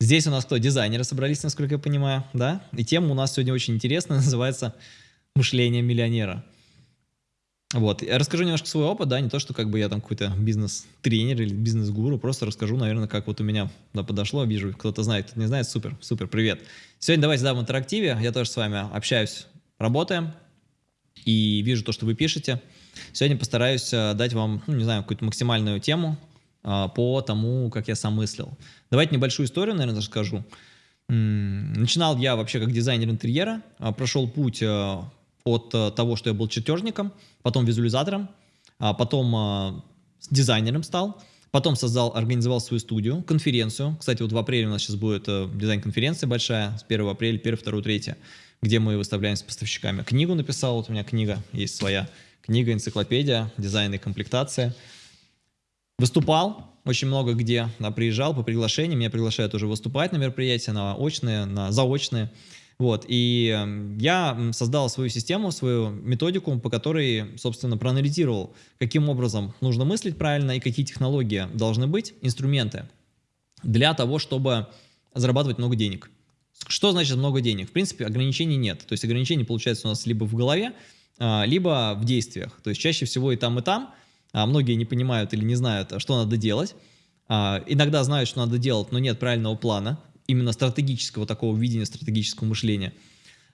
Здесь у нас кто? Дизайнеры собрались, насколько я понимаю, да? И тема у нас сегодня очень интересная, называется «Мышление миллионера». Вот, я расскажу немножко свой опыт, да, не то, что как бы я там какой-то бизнес-тренер или бизнес-гуру, просто расскажу, наверное, как вот у меня да, подошло, вижу, кто-то знает, кто-то не знает, супер, супер, привет. Сегодня давайте, да, в интерактиве, я тоже с вами общаюсь, работаем, и вижу то, что вы пишете. Сегодня постараюсь э, дать вам, ну, не знаю, какую-то максимальную тему по тому, как я сам мыслил. Давайте небольшую историю, наверное, расскажу. Начинал я вообще как дизайнер интерьера, а, прошел путь э, от э, того, что я был чертежником, потом визуализатором, а потом дизайнером стал, потом создал, организовал свою студию, конференцию. Кстати, вот в апреле у нас сейчас будет э, дизайн-конференция большая, с 1 апреля, 1, 2, 3, где мы выставляемся с поставщиками. Книгу написал, вот у меня книга есть своя, книга, энциклопедия, дизайн и комплектация. Выступал очень много где, да, приезжал по приглашениям, меня приглашают уже выступать на мероприятия, на очные, на заочные. Вот, и эм, я создал свою систему, свою методику, по которой, собственно, проанализировал, каким образом нужно мыслить правильно и какие технологии должны быть, инструменты, для того, чтобы зарабатывать много денег. Что значит много денег? В принципе, ограничений нет. То есть ограничения получается у нас либо в голове, а, либо в действиях. То есть чаще всего и там, и там. А многие не понимают или не знают, что надо делать. А, иногда знают, что надо делать, но нет правильного плана именно стратегического такого видения, стратегического мышления.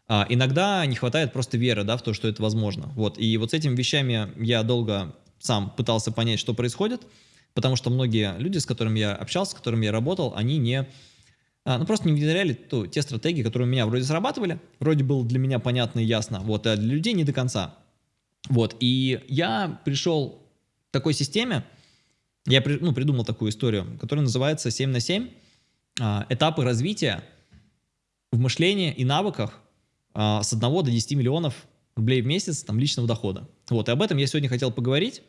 А, иногда не хватает просто веры да, в то, что это возможно. Вот. И вот с этими вещами я долго сам пытался понять, что происходит, потому что многие люди, с которыми я общался, с которыми я работал, они не, а, ну, просто не внедряли то, те стратегии, которые у меня вроде срабатывали, вроде было для меня понятно и ясно, вот, а для людей не до конца. Вот, и я пришел такой системе, я ну, придумал такую историю, которая называется 7 на 7, а, этапы развития в мышлении и навыках а, с 1 до 10 миллионов рублей в месяц там, личного дохода. Вот, и об этом я сегодня хотел поговорить,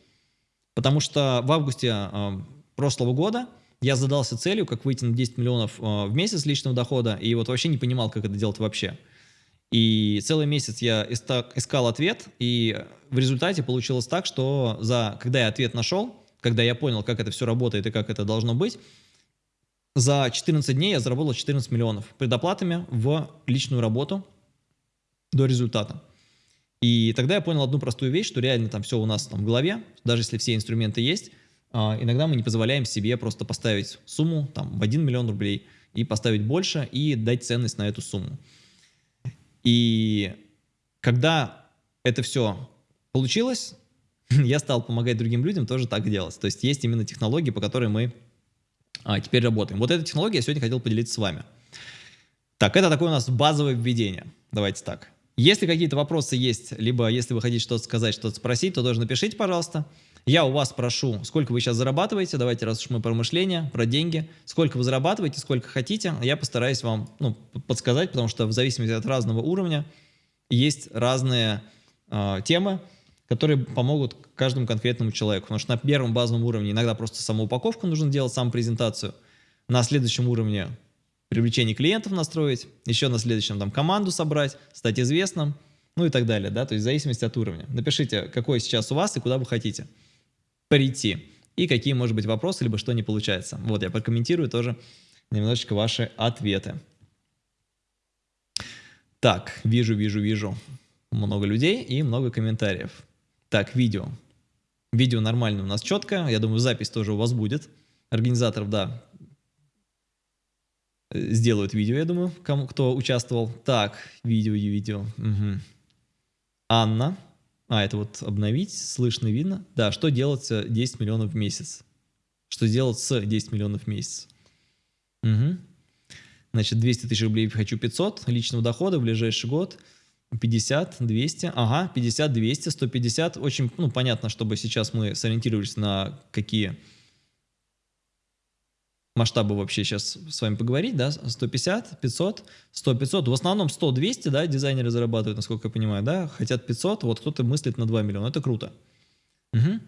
потому что в августе а, прошлого года я задался целью, как выйти на 10 миллионов в месяц личного дохода, и вот вообще не понимал, как это делать вообще. И целый месяц я искал ответ, и в результате получилось так, что за, когда я ответ нашел, когда я понял, как это все работает и как это должно быть, за 14 дней я заработал 14 миллионов предоплатами в личную работу до результата. И тогда я понял одну простую вещь, что реально там все у нас там в голове, даже если все инструменты есть, а, иногда мы не позволяем себе просто поставить сумму там в 1 миллион рублей и поставить больше и дать ценность на эту сумму. И когда это все получилось, я стал помогать другим людям тоже так делать. То есть есть именно технологии, по которой мы а, теперь работаем. Вот эта технология я сегодня хотел поделиться с вами. Так, это такое у нас базовое введение. Давайте так. Если какие-то вопросы есть, либо если вы хотите что-то сказать, что-то спросить, то тоже напишите, пожалуйста. Я у вас прошу, сколько вы сейчас зарабатываете, давайте, раз уж мы про мышление, про деньги, сколько вы зарабатываете, сколько хотите, я постараюсь вам ну, подсказать, потому что в зависимости от разного уровня есть разные э, темы, которые помогут каждому конкретному человеку. Потому что на первом базовом уровне иногда просто самоупаковку нужно делать, сам презентацию. На следующем уровне привлечение клиентов настроить, еще на следующем там команду собрать, стать известным, ну и так далее, да, то есть в зависимости от уровня. Напишите, какой сейчас у вас и куда вы хотите прийти, и какие, может быть, вопросы, либо что не получается. Вот, я прокомментирую тоже немножечко ваши ответы. Так, вижу, вижу, вижу много людей и много комментариев. Так, видео. Видео нормально у нас четко. Я думаю, запись тоже у вас будет. Организаторов, да, сделают видео, я думаю, кому, кто участвовал. Так, видео и видео. Угу. Анна. А, это вот обновить, слышно, видно. Да, что делать 10 миллионов в месяц? Что делать с 10 миллионов в месяц? Угу. Значит, 200 тысяч рублей хочу 500 личного дохода в ближайший год – 50, 200, ага, 50, 200, 150. Очень, ну, понятно, чтобы сейчас мы сориентировались на какие масштабы вообще сейчас с вами поговорить, да, 150, 500, 100, 500, в основном 100, 200, да, дизайнеры зарабатывают, насколько я понимаю, да, хотят 500, вот кто-то мыслит на 2 миллиона, это круто. Угу.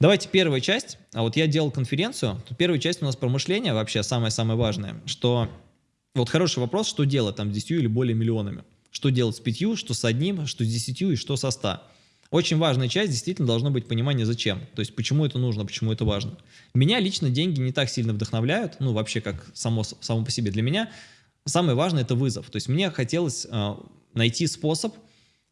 Давайте первая часть, а вот я делал конференцию, первая часть у нас про мышление вообще самое-самое важное, что, вот хороший вопрос, что делать там с 10 или более миллионами что делать с пятью, что с одним, что с десятью и что со ста. Очень важная часть действительно должно быть понимание зачем. То есть почему это нужно, почему это важно. Меня лично деньги не так сильно вдохновляют, ну вообще как само, само по себе. Для меня самое важное это вызов. То есть мне хотелось э, найти способ,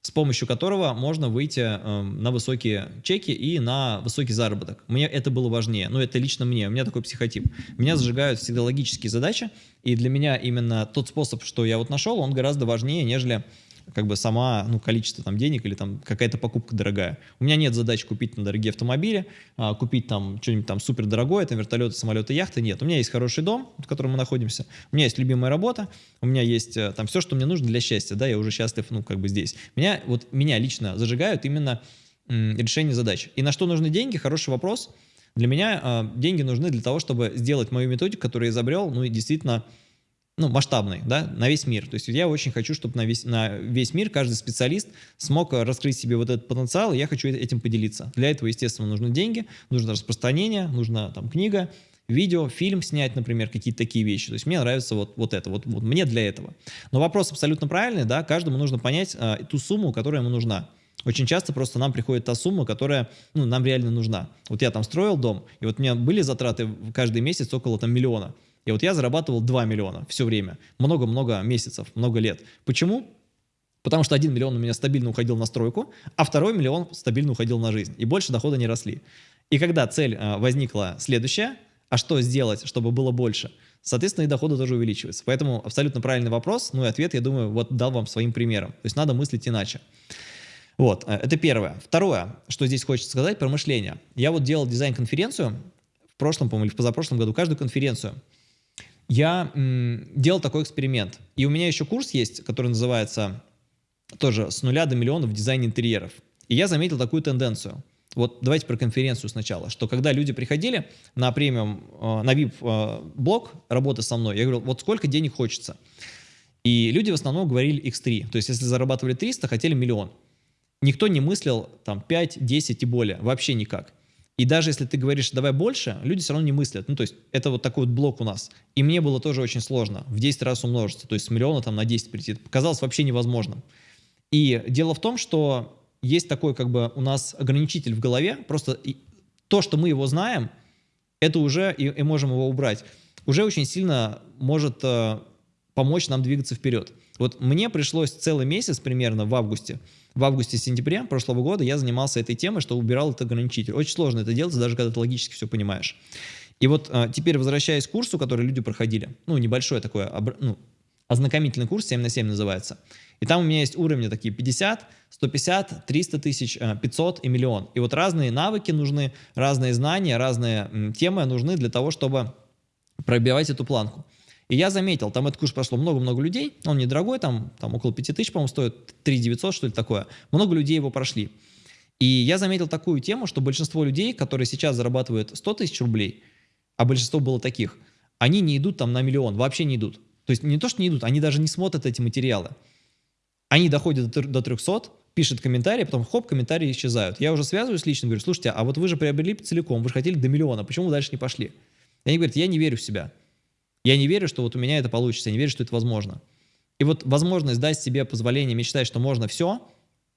с помощью которого можно выйти э, на высокие чеки и на высокий заработок. Мне это было важнее, ну это лично мне, у меня такой психотип. Меня зажигают всегда логические задачи, и для меня именно тот способ, что я вот нашел, он гораздо важнее, нежели как бы сама, ну, количество там денег или там какая-то покупка дорогая. У меня нет задачи купить на дорогие автомобили, а, купить там что-нибудь там супер дорогое, там вертолеты, самолеты, яхты, нет. У меня есть хороший дом, в котором мы находимся, у меня есть любимая работа, у меня есть э, там все, что мне нужно для счастья, да, я уже счастлив, ну, как бы здесь. Меня, вот меня лично зажигают именно решение задач. И на что нужны деньги? Хороший вопрос. Для меня э, деньги нужны для того, чтобы сделать мою методику, которую я изобрел, ну, и действительно ну, масштабный, да, на весь мир. То есть я очень хочу, чтобы на весь, на весь мир каждый специалист смог раскрыть себе вот этот потенциал, и я хочу этим поделиться. Для этого, естественно, нужны деньги, нужно распространение, нужна там книга, видео, фильм снять, например, какие-то такие вещи. То есть мне нравится вот, вот это, вот, вот мне для этого. Но вопрос абсолютно правильный, да, каждому нужно понять а, ту сумму, которая ему нужна. Очень часто просто нам приходит та сумма, которая ну, нам реально нужна. Вот я там строил дом, и вот у меня были затраты каждый месяц около там миллиона. И вот я зарабатывал 2 миллиона все время. Много-много месяцев, много лет. Почему? Потому что 1 миллион у меня стабильно уходил на стройку, а второй миллион стабильно уходил на жизнь. И больше дохода не росли. И когда цель э, возникла следующая, а что сделать, чтобы было больше, соответственно, и доходы тоже увеличиваются. Поэтому абсолютно правильный вопрос, ну и ответ, я думаю, вот дал вам своим примером. То есть надо мыслить иначе. Вот, э, это первое. Второе, что здесь хочется сказать про мышление. Я вот делал дизайн-конференцию в прошлом, по-моему, или в позапрошлом году, каждую конференцию – я делал такой эксперимент. И у меня еще курс есть, который называется тоже «С нуля до миллиона в дизайне интерьеров». И я заметил такую тенденцию. Вот давайте про конференцию сначала, что когда люди приходили на премиум, э, на VIP-блок э, работы со мной, я говорил, вот сколько денег хочется. И люди в основном говорили X3. То есть если зарабатывали 300, хотели миллион. Никто не мыслил там 5, 10 и более. Вообще никак. И даже если ты говоришь, давай больше, люди все равно не мыслят. Ну, то есть это вот такой вот блок у нас. И мне было тоже очень сложно в 10 раз умножиться, то есть с миллиона там на 10 прийти. Это показалось вообще невозможным. И дело в том, что есть такой как бы у нас ограничитель в голове, просто то, что мы его знаем, это уже и, и можем его убрать, уже очень сильно может э, помочь нам двигаться вперед. Вот мне пришлось целый месяц примерно в августе в августе-сентябре прошлого года я занимался этой темой, что убирал этот ограничитель. Очень сложно это делать, даже когда ты логически все понимаешь. И вот а, теперь, возвращаясь к курсу, который люди проходили, ну, небольшой такой, ну, ознакомительный курс, 7 на 7 называется. И там у меня есть уровни такие 50, 150, 300 тысяч, 500 и миллион. И вот разные навыки нужны, разные знания, разные темы нужны для того, чтобы пробивать эту планку. И я заметил, там этот курс прошло много-много людей, он недорогой, там, там около 5000, по-моему, стоит, 3 900, что ли такое. Много людей его прошли. И я заметил такую тему, что большинство людей, которые сейчас зарабатывают 100 тысяч рублей, а большинство было таких, они не идут там на миллион, вообще не идут. То есть не то, что не идут, они даже не смотрят эти материалы. Они доходят до 300, пишут комментарии, потом хоп, комментарии исчезают. Я уже связываюсь лично, говорю, слушайте, а вот вы же приобрели целиком, вы же хотели до миллиона, почему вы дальше не пошли? И они говорят, я не верю в себя. Я не верю, что вот у меня это получится, я не верю, что это возможно. И вот возможность дать себе позволение мечтать, что можно все,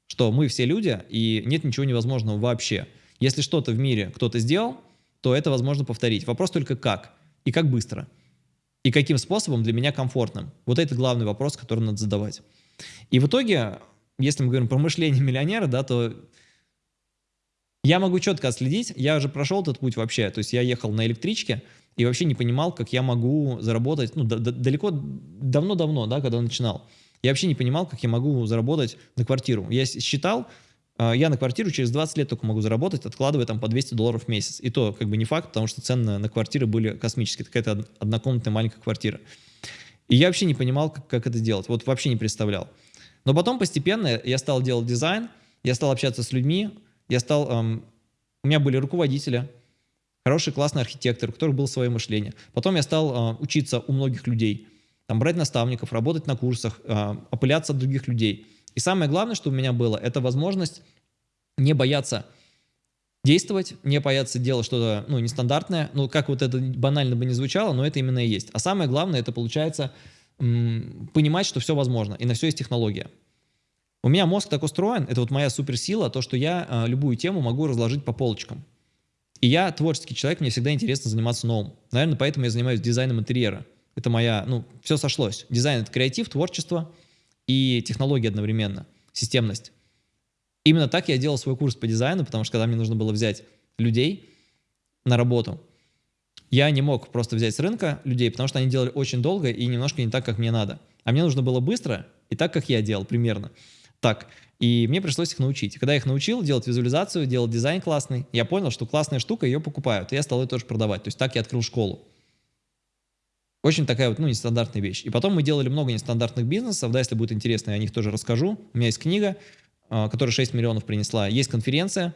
что мы все люди, и нет ничего невозможного вообще. Если что-то в мире кто-то сделал, то это возможно повторить. Вопрос только как и как быстро. И каким способом для меня комфортным. Вот это главный вопрос, который надо задавать. И в итоге, если мы говорим про мышление миллионера, да, то я могу четко отследить, я уже прошел этот путь вообще, то есть я ехал на электричке, и вообще не понимал, как я могу заработать, ну, далеко, давно-давно, да, когда начинал. Я вообще не понимал, как я могу заработать на квартиру. Я считал, а, я на квартиру через 20 лет только могу заработать, откладывая там по 200 долларов в месяц. И то как бы не факт, потому что цены на квартиры были космические. Какая-то однокомнатная маленькая квартира. И я вообще не понимал, как, как это делать. Вот вообще не представлял. Но потом постепенно я стал делать дизайн, я стал общаться с людьми, я стал... Эм, у меня были руководители, хороший, классный архитектор, у которых было свое мышление. Потом я стал э, учиться у многих людей, там, брать наставников, работать на курсах, э, опыляться от других людей. И самое главное, что у меня было, это возможность не бояться действовать, не бояться делать что-то ну, нестандартное. Ну, как вот это банально бы не звучало, но это именно и есть. А самое главное, это получается понимать, что все возможно, и на все есть технология. У меня мозг так устроен, это вот моя суперсила, то, что я э, любую тему могу разложить по полочкам. И я творческий человек, мне всегда интересно заниматься новым. Наверное, поэтому я занимаюсь дизайном интерьера. Это моя, ну, все сошлось. Дизайн — это креатив, творчество и технология одновременно, системность. Именно так я делал свой курс по дизайну, потому что когда мне нужно было взять людей на работу, я не мог просто взять с рынка людей, потому что они делали очень долго и немножко не так, как мне надо. А мне нужно было быстро и так, как я делал примерно так. И мне пришлось их научить. Когда я их научил делать визуализацию, делать дизайн классный, я понял, что классная штука, ее покупают. И я стал ее тоже продавать. То есть так я открыл школу. Очень такая вот, ну, нестандартная вещь. И потом мы делали много нестандартных бизнесов, да, если будет интересно, я о них тоже расскажу. У меня есть книга, а, которая 6 миллионов принесла. Есть конференция,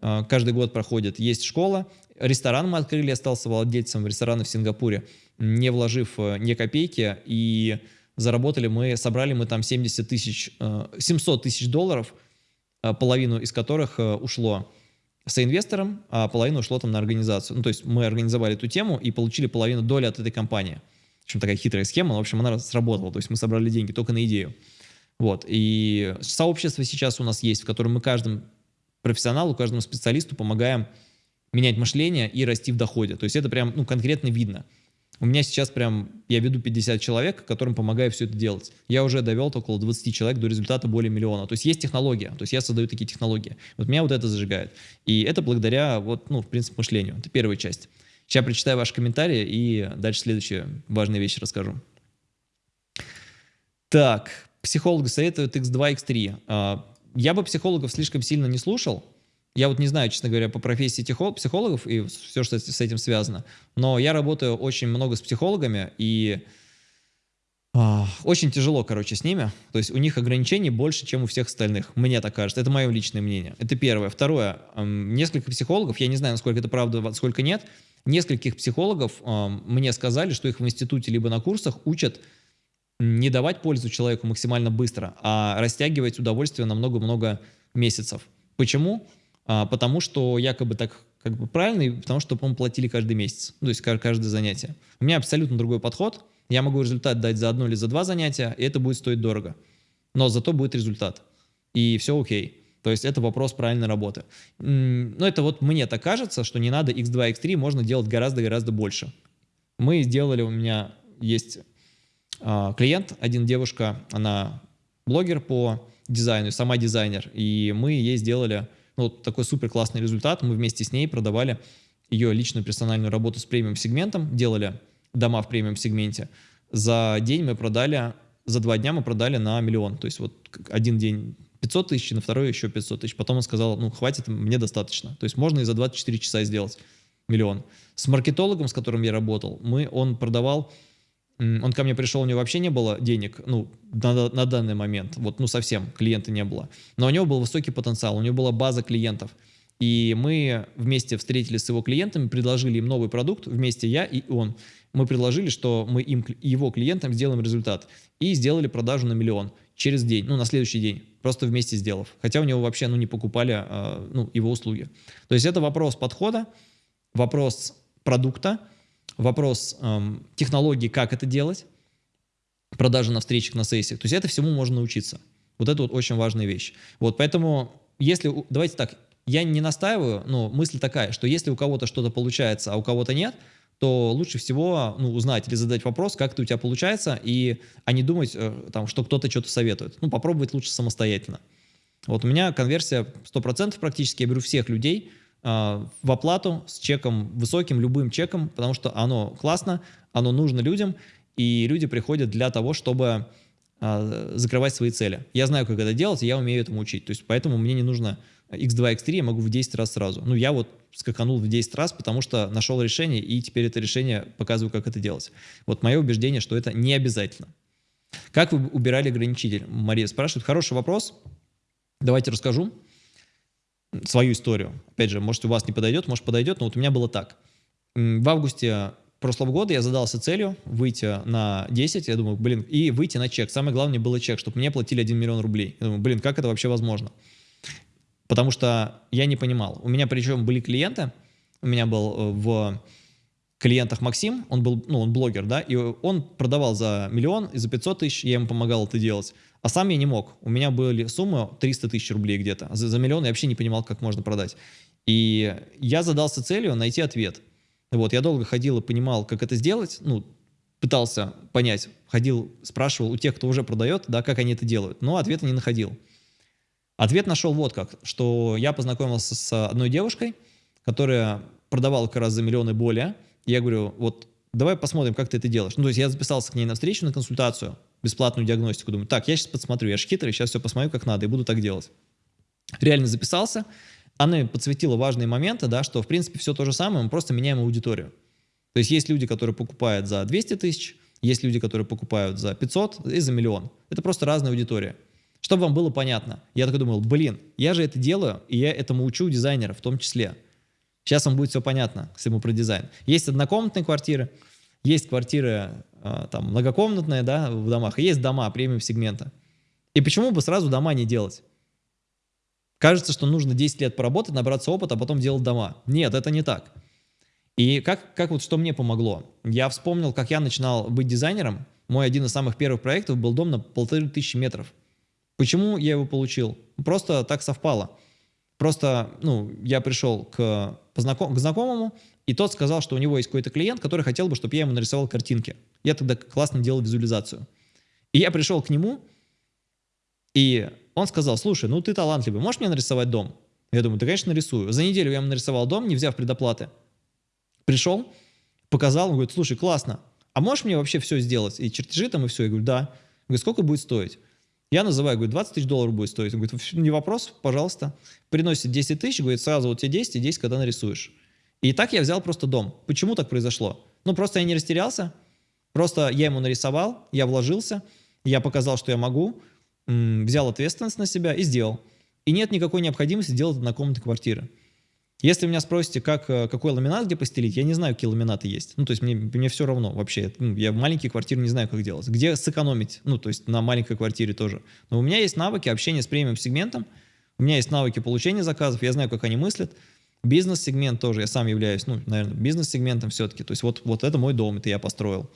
а, каждый год проходит. Есть школа, ресторан мы открыли, я остался владельцем ресторана в Сингапуре, не вложив э, ни копейки, и заработали мы, собрали мы там 70 тысяч, 700 э, тысяч долларов, э, половину из которых э, ушло соинвестором, а половину ушло там на организацию. Ну, то есть мы организовали эту тему и получили половину доли от этой компании. В общем, такая хитрая схема, но, в общем, она сработала. То есть мы собрали деньги только на идею. Вот. И сообщество сейчас у нас есть, в котором мы каждому профессионалу, каждому специалисту помогаем менять мышление и расти в доходе. То есть это прям ну, конкретно видно. У меня сейчас прям, я веду 50 человек, которым помогаю все это делать. Я уже довел около 20 человек до результата более миллиона. То есть есть технология, то есть я создаю такие технологии. Вот меня вот это зажигает. И это благодаря, вот, ну, в принципе, мышлению. Это первая часть. Сейчас прочитаю ваши комментарии и дальше следующие важные вещи расскажу. Так, психологи советуют X2, X3. А, я бы психологов слишком сильно не слушал, я вот не знаю, честно говоря, по профессии психологов и все, что с этим связано, но я работаю очень много с психологами, и а, очень тяжело, короче, с ними. То есть у них ограничений больше, чем у всех остальных. Мне так кажется. Это мое личное мнение. Это первое. Второе. Несколько психологов, я не знаю, насколько это правда, сколько нет, нескольких психологов мне сказали, что их в институте либо на курсах учат не давать пользу человеку максимально быстро, а растягивать удовольствие на много-много месяцев. Почему? А, потому что якобы так как бы правильно, и потому что, по-моему, платили каждый месяц, ну, то есть каждое занятие. У меня абсолютно другой подход. Я могу результат дать за одно или за два занятия, и это будет стоить дорого. Но зато будет результат. И все окей. То есть это вопрос правильной работы. Но это вот мне так кажется, что не надо x2, x3, можно делать гораздо-гораздо больше. Мы сделали, у меня есть э, клиент, один девушка, она блогер по дизайну, сама дизайнер, и мы ей сделали ну, вот такой супер классный результат. Мы вместе с ней продавали ее личную персональную работу с премиум-сегментом, делали дома в премиум-сегменте. За день мы продали, за два дня мы продали на миллион. То есть вот один день 500 тысяч, на второй еще 500 тысяч. Потом он сказал, ну, хватит, мне достаточно. То есть можно и за 24 часа сделать миллион. С маркетологом, с которым я работал, мы, он продавал он ко мне пришел, у него вообще не было денег, ну, на, на данный момент, вот, ну, совсем клиента не было. Но у него был высокий потенциал, у него была база клиентов. И мы вместе встретились с его клиентами, предложили им новый продукт, вместе я и он. Мы предложили, что мы им, его клиентам сделаем результат. И сделали продажу на миллион через день, ну, на следующий день, просто вместе сделав. Хотя у него вообще, ну, не покупали, э, ну, его услуги. То есть это вопрос подхода, вопрос продукта, вопрос эм, технологии, как это делать, продажи на встречах, на сессиях. То есть это всему можно научиться. Вот это вот очень важная вещь. Вот поэтому, если, давайте так, я не настаиваю, но мысль такая, что если у кого-то что-то получается, а у кого-то нет, то лучше всего ну, узнать или задать вопрос, как это у тебя получается, и, а не думать, э, там, что кто-то что-то советует. Ну, попробовать лучше самостоятельно. Вот у меня конверсия 100% практически, я беру всех людей, в оплату с чеком высоким, любым чеком, потому что оно классно, оно нужно людям, и люди приходят для того, чтобы а, закрывать свои цели. Я знаю, как это делать, и я умею этому учить. То есть поэтому мне не нужно x2, x3, я могу в 10 раз сразу. Ну, я вот скаканул в 10 раз, потому что нашел решение, и теперь это решение показываю, как это делать. Вот мое убеждение, что это не обязательно. Как вы убирали ограничитель? Мария спрашивает. Хороший вопрос. Давайте расскажу свою историю. Опять же, может, у вас не подойдет, может, подойдет, но вот у меня было так. В августе прошлого года я задался целью выйти на 10, я думаю, блин, и выйти на чек. Самое главное было чек, чтобы мне платили 1 миллион рублей. Я думаю, блин, как это вообще возможно? Потому что я не понимал. У меня причем были клиенты, у меня был э, в клиентах Максим, он был, ну, он блогер, да, и он продавал за миллион и за 500 тысяч, я ему помогал это делать. А сам я не мог. У меня были суммы 300 тысяч рублей где-то. За, за миллион я вообще не понимал, как можно продать. И я задался целью найти ответ. Вот, я долго ходил и понимал, как это сделать, ну, пытался понять, ходил, спрашивал у тех, кто уже продает, да, как они это делают, но ответа не находил. Ответ нашел вот как, что я познакомился с одной девушкой, которая продавала как раз за миллионы более. Я говорю, вот давай посмотрим, как ты это делаешь. Ну, то есть я записался к ней на встречу, на консультацию, бесплатную диагностику. Думаю, так, я сейчас посмотрю, я же хитрый, сейчас все посмотрю, как надо, и буду так делать. Реально записался. Она подсветила важные моменты, да, что, в принципе, все то же самое, мы просто меняем аудиторию. То есть есть люди, которые покупают за 200 тысяч, есть люди, которые покупают за 500 и за миллион. Это просто разная аудитория. Чтобы вам было понятно, я такой думал, блин, я же это делаю, и я этому учу дизайнеров в том числе. Сейчас вам будет все понятно, если мы про дизайн. Есть однокомнатные квартиры, есть квартиры а, там, многокомнатные да, в домах, есть дома премиум-сегмента. И почему бы сразу дома не делать? Кажется, что нужно 10 лет поработать, набраться опыта, а потом делать дома. Нет, это не так. И как, как вот что мне помогло? Я вспомнил, как я начинал быть дизайнером. Мой один из самых первых проектов был дом на полторы тысячи метров. Почему я его получил? Просто так совпало. Просто, ну, я пришел к, познаком, к знакомому, и тот сказал, что у него есть какой-то клиент, который хотел бы, чтобы я ему нарисовал картинки. Я тогда классно делал визуализацию. И я пришел к нему, и он сказал, слушай, ну ты талантливый, можешь мне нарисовать дом? Я думаю, да, конечно, нарисую. За неделю я ему нарисовал дом, не взяв предоплаты. Пришел, показал, он говорит, слушай, классно, а можешь мне вообще все сделать? И чертежи там, и все. Я говорю, да. Говорит, сколько будет стоить? Я называю, говорю, 20 тысяч долларов будет стоить. Он говорит, не вопрос, пожалуйста. Приносит 10 тысяч, говорит, сразу вот тебе 10 и 10, когда нарисуешь. И так я взял просто дом. Почему так произошло? Ну, просто я не растерялся, просто я ему нарисовал, я вложился, я показал, что я могу, взял ответственность на себя и сделал. И нет никакой необходимости делать однокомнатные квартиры. Если меня спросите, как, э, какой ламинат где постелить, я не знаю, какие ламинаты есть. Ну, то есть мне, мне все равно вообще. Ну, я в маленькие квартиры не знаю, как делать. Где сэкономить? Ну, то есть на маленькой квартире тоже. Но у меня есть навыки общения с премиум-сегментом, у меня есть навыки получения заказов, я знаю, как они мыслят. Бизнес-сегмент тоже, я сам являюсь, ну, наверное, бизнес-сегментом все-таки. То есть вот, вот это мой дом, это я построил.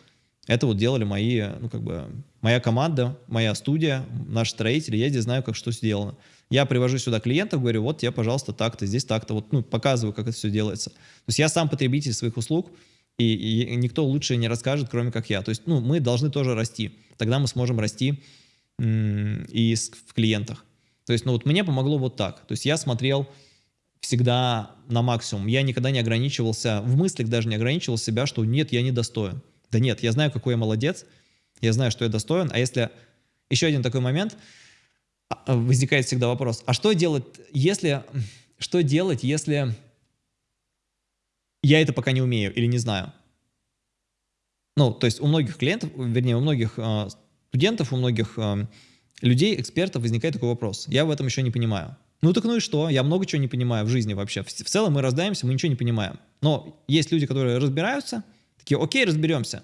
Это вот делали мои, ну, как бы, моя команда, моя студия, наши строители, я здесь знаю, как что сделано. Я привожу сюда клиентов, говорю, вот тебе, пожалуйста, так-то, здесь так-то, вот, ну, показываю, как это все делается. То есть я сам потребитель своих услуг, и, и никто лучше не расскажет, кроме как я. То есть, ну, мы должны тоже расти. Тогда мы сможем расти и в клиентах. То есть, ну, вот мне помогло вот так. То есть я смотрел всегда на максимум. Я никогда не ограничивался, в мыслях даже не ограничивал себя, что нет, я не достоин. Да нет, я знаю, какой я молодец, я знаю, что я достоин, а если... Еще один такой момент, возникает всегда вопрос, а что делать, если... Что делать, если я это пока не умею или не знаю? Ну, то есть у многих клиентов, вернее, у многих э, студентов, у многих э, людей, экспертов возникает такой вопрос. Я в этом еще не понимаю. Ну так ну и что? Я много чего не понимаю в жизни вообще. В, в целом мы раздаемся, мы ничего не понимаем. Но есть люди, которые разбираются, такие, окей, разберемся.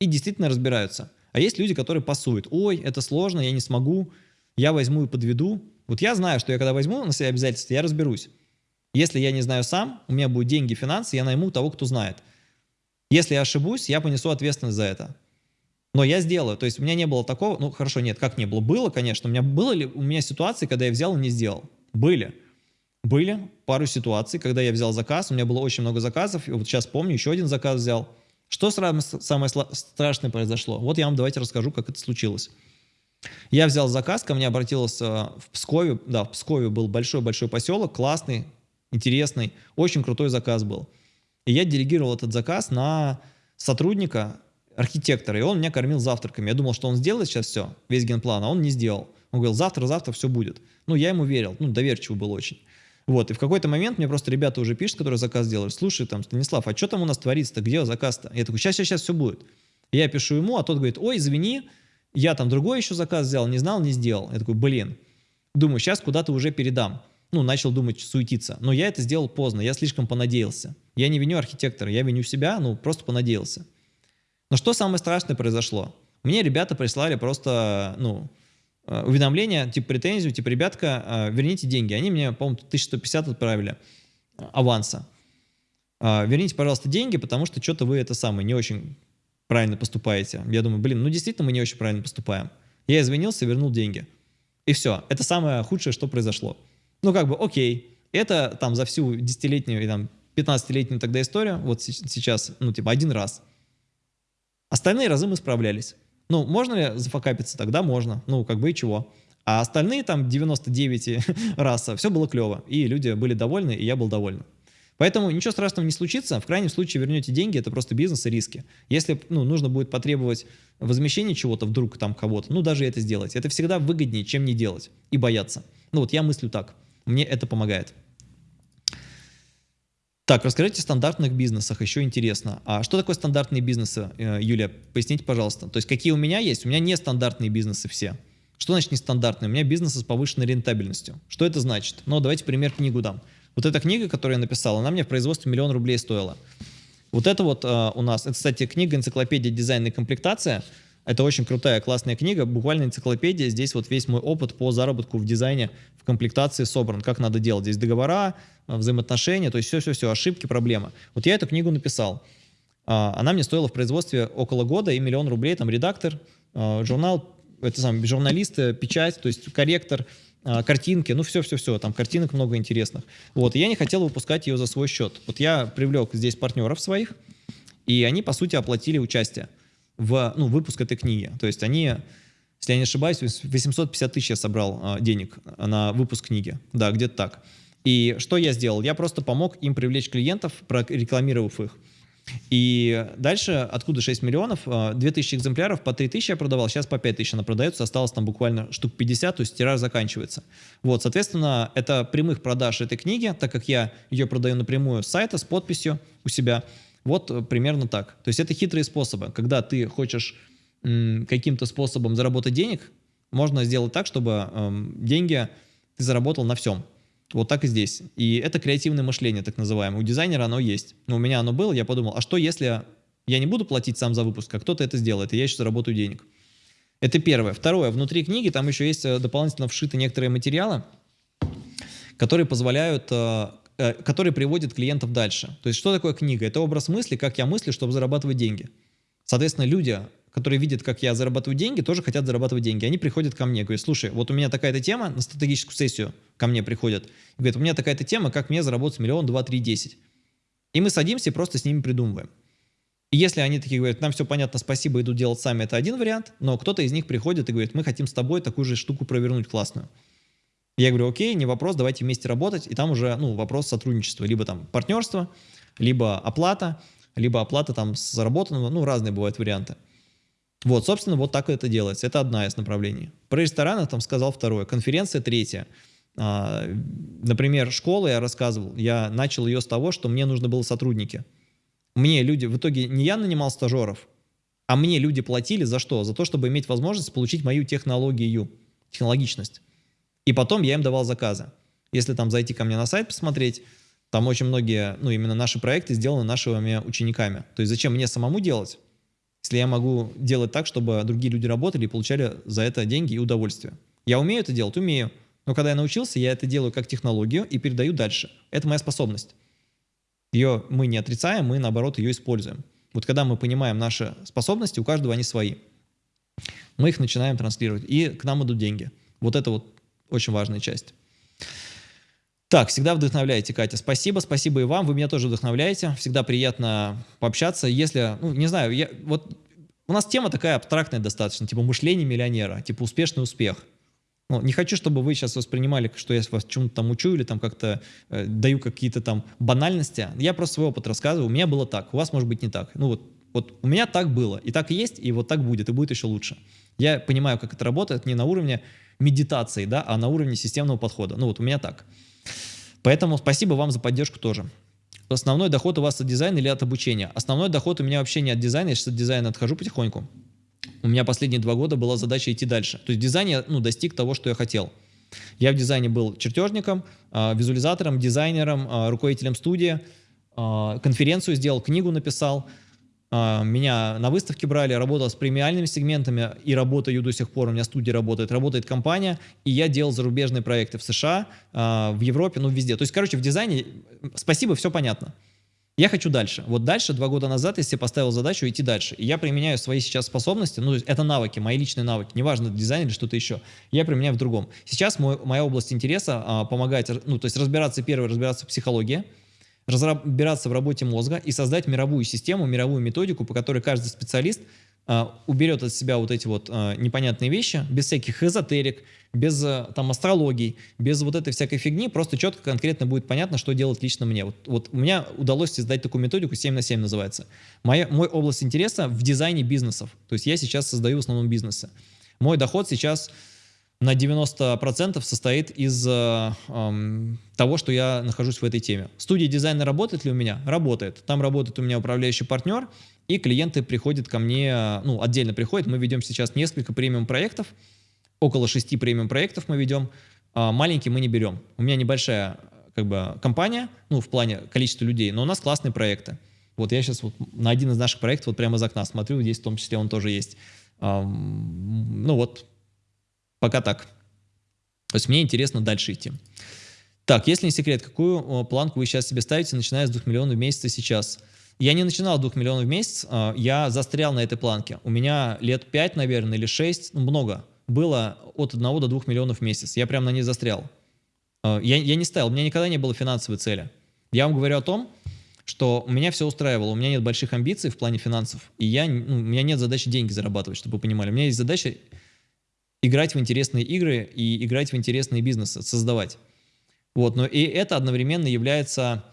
И действительно разбираются. А есть люди, которые пасуют. Ой, это сложно, я не смогу, я возьму и подведу. Вот я знаю, что я когда возьму на себя обязательства, я разберусь. Если я не знаю сам, у меня будут деньги, финансы, я найму того, кто знает. Если я ошибусь, я понесу ответственность за это. Но я сделаю. То есть у меня не было такого, ну хорошо, нет, как не было? Было, конечно. У меня было ли у меня ситуации, когда я взял и не сделал? Были. Были пару ситуаций, когда я взял заказ, у меня было очень много заказов, и вот сейчас помню, еще один заказ взял. Что самое страшное произошло? Вот я вам давайте расскажу, как это случилось. Я взял заказ, ко мне обратился в Пскове, да, в Пскове был большой-большой поселок, классный, интересный, очень крутой заказ был. И я делегировал этот заказ на сотрудника, архитектора, и он меня кормил завтраками. Я думал, что он сделает сейчас все, весь генплан, а он не сделал. Он говорил, завтра-завтра все будет. Ну, я ему верил, ну, доверчивый был очень. Вот, и в какой-то момент мне просто ребята уже пишут, которые заказ делают, слушай, там, Станислав, а что там у нас творится-то, где заказ-то? Я такой, сейчас, сейчас, все будет. Я пишу ему, а тот говорит, ой, извини, я там другой еще заказ взял, не знал, не сделал. Я такой, блин, думаю, сейчас куда-то уже передам. Ну, начал думать, суетиться. Но я это сделал поздно, я слишком понадеялся. Я не виню архитектора, я виню себя, ну, просто понадеялся. Но что самое страшное произошло? Мне ребята прислали просто, ну, Э, уведомление, типа претензию, типа, ребятка, э, верните деньги. Они мне, по-моему, 1150 отправили э, аванса. верните, пожалуйста, деньги, потому что что-то вы это самое не очень правильно поступаете. Я думаю, блин, ну действительно мы не очень правильно поступаем. Я извинился, вернул деньги. И все. Это самое худшее, что произошло. Ну как бы, окей, это там за всю десятилетнюю и там 15-летнюю тогда историю, вот сейчас, ну типа один раз. Остальные разы мы справлялись. Ну, можно ли зафакапиться? Тогда можно. Ну, как бы и чего. А остальные там 99 раз все было клево. И люди были довольны, и я был доволен. Поэтому ничего страшного не случится. В крайнем случае вернете деньги, это просто бизнес и риски. Если ну, нужно будет потребовать возмещения чего-то вдруг там кого-то, ну даже это сделать. Это всегда выгоднее, чем не делать и бояться. Ну вот я мыслю так. Мне это помогает. Так, расскажите о стандартных бизнесах, еще интересно. А что такое стандартные бизнесы, э, Юлия? Поясните, пожалуйста. То есть какие у меня есть? У меня не стандартные бизнесы все. Что значит нестандартные? У меня бизнесы с повышенной рентабельностью. Что это значит? Ну, давайте пример книгу дам. Вот эта книга, которую я написал, она мне в производстве миллион рублей стоила. Вот это вот э, у нас, это, кстати, книга «Энциклопедия дизайна и комплектация». Это очень крутая, классная книга, буквально энциклопедия. Здесь вот весь мой опыт по заработку в дизайне, в комплектации собран, как надо делать. Здесь договора, взаимоотношения, то есть все-все-все, ошибки, проблемы. Вот я эту книгу написал. А, она мне стоила в производстве около года и миллион рублей, там редактор, а, журнал, это сам журналисты, э, печать, то есть корректор, картинки, ну все-все-все, там картинок много интересных. Вот, и я не хотел выпускать ее за свой счет. Вот я привлек здесь партнеров своих, и они, по сути, оплатили участие в ну, выпуск этой книги. То есть они, если я не ошибаюсь, 850 тысяч я собрал а, денег на выпуск книги. Да, где-то так. И что я сделал? Я просто помог им привлечь клиентов, рекламировав их. И дальше, откуда 6 миллионов, 2000 а, экземпляров, по 3000 я продавал, сейчас по 5000 она продается, осталось там буквально штук 50, то есть тираж заканчивается. Вот, соответственно, это прямых продаж этой книги, так как я ее продаю напрямую с сайта, с подписью у себя, вот э, примерно так. То есть это хитрые способы. Когда ты хочешь каким-то способом заработать денег, можно сделать так, чтобы эм, деньги ты заработал на всем. Вот так и здесь. И это креативное мышление, так называемое. У дизайнера оно есть. Но у меня оно было, я подумал, а что если я не буду платить сам за выпуск, а кто-то это сделает, и я еще заработаю денег. Это первое. Второе. Внутри книги там еще есть э, дополнительно вшиты некоторые материалы, которые позволяют, э, э, которые приводят клиентов дальше. То есть что такое книга? Это образ мысли, как я мыслю, чтобы зарабатывать деньги. Соответственно, люди, которые видят, как я зарабатываю деньги, тоже хотят зарабатывать деньги. Они приходят ко мне, говорят, слушай, вот у меня такая-то тема, на стратегическую сессию ко мне приходят, говорят, у меня такая-то тема, как мне заработать миллион, два, три, десять. И мы садимся и просто с ними придумываем. И если они такие говорят, нам все понятно, спасибо, идут делать сами, это один вариант, но кто-то из них приходит и говорит, мы хотим с тобой такую же штуку провернуть классную. Я говорю, окей, не вопрос, давайте вместе работать, и там уже ну, вопрос сотрудничества, либо там партнерство, либо оплата, либо оплата там заработанного, ну разные бывают варианты. Вот, собственно, вот так это делается. Это одна из направлений. Про рестораны там сказал второе. Конференция третья. А, например, школа я рассказывал. Я начал ее с того, что мне нужно было сотрудники. Мне люди, в итоге не я нанимал стажеров, а мне люди платили за что? За то, чтобы иметь возможность получить мою технологию, технологичность. И потом я им давал заказы. Если там зайти ко мне на сайт посмотреть, там очень многие, ну именно наши проекты сделаны нашими учениками. То есть зачем мне самому делать? Если я могу делать так, чтобы другие люди работали и получали за это деньги и удовольствие. Я умею это делать? Умею. Но когда я научился, я это делаю как технологию и передаю дальше. Это моя способность. Ее мы не отрицаем, мы наоборот ее используем. Вот когда мы понимаем наши способности, у каждого они свои. Мы их начинаем транслировать, и к нам идут деньги. Вот это вот очень важная часть. Так, всегда вдохновляете, Катя. Спасибо, спасибо и вам. Вы меня тоже вдохновляете. Всегда приятно пообщаться. Если, ну, не знаю, я, вот у нас тема такая абстрактная достаточно, типа мышление миллионера, типа успешный успех. Ну, не хочу, чтобы вы сейчас воспринимали, что я вас чему-то там учу или там как-то э, даю какие-то там банальности. Я просто свой опыт рассказываю. У меня было так, у вас может быть не так. Ну вот, вот у меня так было, и так есть, и вот так будет, и будет еще лучше. Я понимаю, как это работает не на уровне медитации, да, а на уровне системного подхода. Ну вот у меня так. Поэтому спасибо вам за поддержку тоже. Основной доход у вас от дизайна или от обучения? Основной доход у меня вообще не от дизайна, я сейчас от дизайна отхожу потихоньку. У меня последние два года была задача идти дальше. То есть в дизайне ну, достиг того, что я хотел. Я в дизайне был чертежником, а, визуализатором, дизайнером, а, руководителем студии, а, конференцию сделал, книгу написал, меня на выставке брали, работал с премиальными сегментами и работаю до сих пор, у меня студия работает, работает компания, и я делал зарубежные проекты в США, а, в Европе, ну везде. То есть, короче, в дизайне, спасибо, все понятно. Я хочу дальше. Вот дальше, два года назад, я себе поставил задачу идти дальше. И я применяю свои сейчас способности, ну, это навыки, мои личные навыки, неважно, дизайн или что-то еще. Я применяю в другом. Сейчас мой, моя область интереса а, помогать, ну, то есть разбираться, первое, разбираться в психологии, разбираться в работе мозга и создать мировую систему, мировую методику, по которой каждый специалист а, уберет от себя вот эти вот а, непонятные вещи, без всяких эзотерик, без а, там астрологий, без вот этой всякой фигни, просто четко, конкретно будет понятно, что делать лично мне. Вот, вот у меня удалось создать такую методику, 7 на 7 называется. Моя, мой область интереса в дизайне бизнесов. То есть я сейчас создаю в основном бизнесы. Мой доход сейчас на 90% состоит из э, э, того, что я нахожусь в этой теме. Студия дизайна работает ли у меня? Работает. Там работает у меня управляющий партнер, и клиенты приходят ко мне, ну, отдельно приходят. Мы ведем сейчас несколько премиум-проектов, около шести премиум-проектов мы ведем. А маленькие мы не берем. У меня небольшая как бы компания, ну, в плане количества людей, но у нас классные проекты. Вот я сейчас вот на один из наших проектов вот прямо из окна смотрю, здесь в том числе он тоже есть. Ну вот, Пока так. То есть мне интересно дальше идти. Так, если не секрет, какую планку вы сейчас себе ставите, начиная с 2 миллионов в месяц сейчас? Я не начинал с 2 миллионов в месяц, а, я застрял на этой планке. У меня лет 5, наверное, или 6, ну, много, было от 1 до 2 миллионов в месяц. Я прям на ней застрял. А, я, я не ставил, у меня никогда не было финансовой цели. Я вам говорю о том, что меня все устраивало, у меня нет больших амбиций в плане финансов, и я, ну, у меня нет задачи деньги зарабатывать, чтобы вы понимали. У меня есть задача играть в интересные игры и играть в интересные бизнесы, создавать. Вот, но и это одновременно является,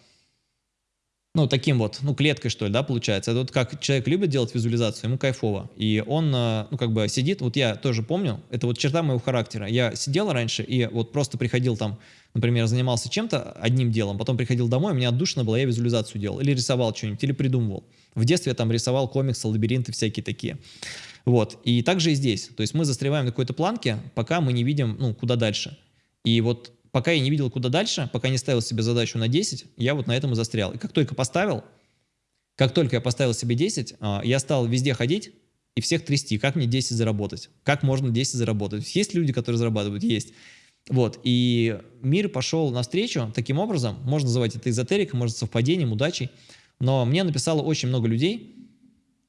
ну, таким вот, ну, клеткой, что ли, да, получается. Это вот как человек любит делать визуализацию, ему кайфово. И он, э, ну, как бы сидит, вот я тоже помню, это вот черта моего характера. Я сидел раньше и вот просто приходил там, например, занимался чем-то, одним делом, потом приходил домой, у меня отдушина была, я визуализацию делал, или рисовал что-нибудь, или придумывал. В детстве я там рисовал комиксы, лабиринты всякие такие. Вот. И также и здесь. То есть мы застреваем на какой-то планке, пока мы не видим, ну, куда дальше. И вот пока я не видел, куда дальше, пока не ставил себе задачу на 10, я вот на этом и застрял. И как только поставил, как только я поставил себе 10, а, я стал везде ходить и всех трясти. Как мне 10 заработать? Как можно 10 заработать? Есть люди, которые зарабатывают? Есть. Вот, и мир пошел навстречу таким образом, можно называть это эзотерикой, может совпадением, удачей, но мне написало очень много людей,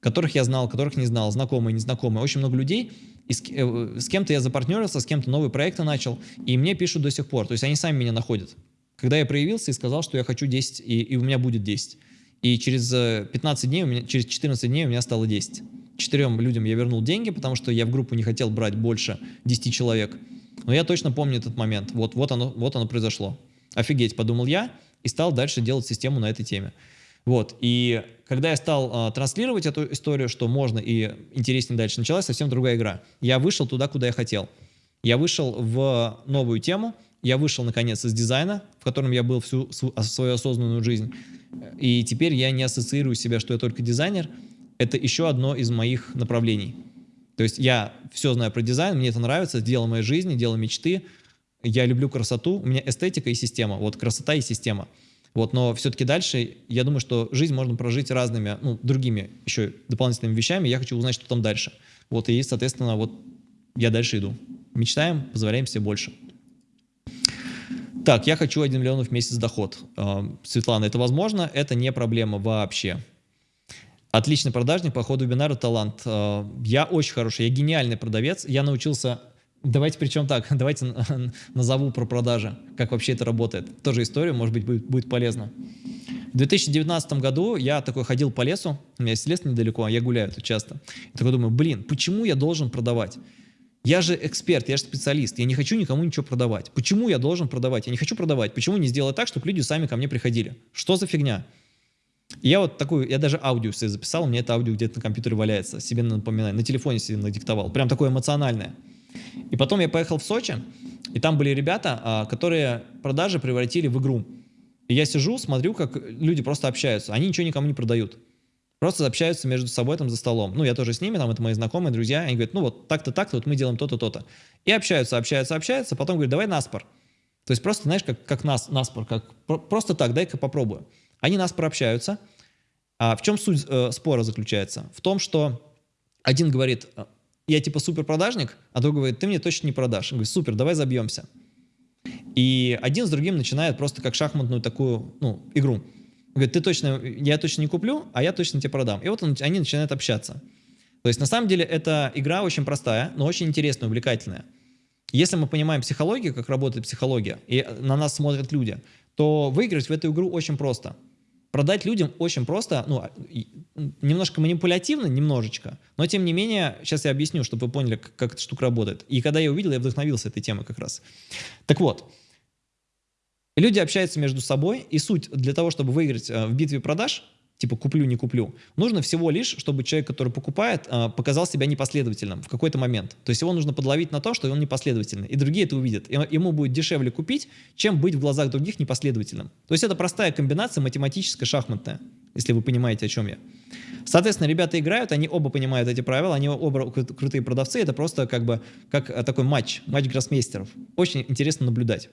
которых я знал, которых не знал, знакомые, незнакомые, очень много людей, и с, э, с кем-то я запартнерился, с кем-то новые проекты начал, и мне пишут до сих пор, то есть они сами меня находят. Когда я проявился и сказал, что я хочу 10, и, и у меня будет 10. И через 15 э, дней, у меня, через 14 дней у меня стало 10. Четырем людям я вернул деньги, потому что я в группу не хотел брать больше 10 человек. Но я точно помню этот момент. Вот, вот, оно, вот оно произошло. Офигеть, подумал я, и стал дальше делать систему на этой теме. Вот, и когда я стал а, транслировать эту историю, что можно и интереснее дальше, началась совсем другая игра. Я вышел туда, куда я хотел. Я вышел в новую тему, я вышел, наконец, из дизайна, в котором я был всю свою осознанную жизнь. И теперь я не ассоциирую себя, что я только дизайнер. Это еще одно из моих направлений. То есть я все знаю про дизайн, мне это нравится, дело моей жизни, дело мечты. Я люблю красоту, у меня эстетика и система. Вот красота и система. Вот, но все-таки дальше, я думаю, что жизнь можно прожить разными, ну, другими еще дополнительными вещами. Я хочу узнать, что там дальше. Вот, и, соответственно, вот я дальше иду. Мечтаем, позволяем себе больше. Так, я хочу 1 миллион в месяц доход. А, Светлана, это возможно? Это не проблема вообще. Отличный продажник, по ходу вебинара талант. А, я очень хороший, я гениальный продавец. Я научился Давайте причем так, давайте назову про продажи, как вообще это работает. Тоже историю, может быть, будет, будет полезно. В 2019 году я такой ходил по лесу, у меня есть лес недалеко, а я гуляю тут часто. И такой думаю, блин, почему я должен продавать? Я же эксперт, я же специалист, я не хочу никому ничего продавать. Почему я должен продавать? Я не хочу продавать. Почему не сделать так, чтобы люди сами ко мне приходили? Что за фигня? я вот такую, я даже аудио себе записал, у меня это аудио где-то на компьютере валяется, себе напоминаю, на телефоне себе надиктовал. Прям такое эмоциональное. И потом я поехал в Сочи, и там были ребята, а, которые продажи превратили в игру. И я сижу, смотрю, как люди просто общаются. Они ничего никому не продают. Просто общаются между собой там за столом. Ну, я тоже с ними, там, это мои знакомые, друзья. Они говорят, ну, вот так-то, так-то, вот мы делаем то-то, то-то. И общаются, общаются, общаются. Потом говорят, давай наспор. То есть просто, знаешь, как, как нас, наспор, как просто так, дай-ка попробую. Они наспор общаются. А в чем суть э, спора заключается? В том, что один говорит, я типа супер продажник, а другой говорит, ты мне точно не продашь. Он говорит, супер, давай забьемся. И один с другим начинает просто как шахматную такую ну, игру. говорит, ты точно, я точно не куплю, а я точно тебе продам. И вот он, они начинают общаться. То есть на самом деле эта игра очень простая, но очень интересная, увлекательная. Если мы понимаем психологию, как работает психология, и на нас смотрят люди, то выиграть в эту игру очень просто. Продать людям очень просто, ну, а, немножко манипулятивно, немножечко, но тем не менее, сейчас я объясню, чтобы вы поняли, как, как эта штука работает. И когда я увидел, я вдохновился этой темой как раз. Так вот, люди общаются между собой, и суть для того, чтобы выиграть э, в битве продаж – типа куплю, не куплю. Нужно всего лишь, чтобы человек, который покупает, а, показал себя непоследовательным в какой-то момент. То есть его нужно подловить на то, что он непоследовательный. И другие это увидят. Ему будет дешевле купить, чем быть в глазах других непоследовательным. То есть это простая комбинация математическая, шахматная, если вы понимаете, о чем я. Соответственно, ребята играют, они оба понимают эти правила, они оба крутые продавцы. Это просто как бы как э, такой матч, матч гроссмейстеров. Очень интересно наблюдать.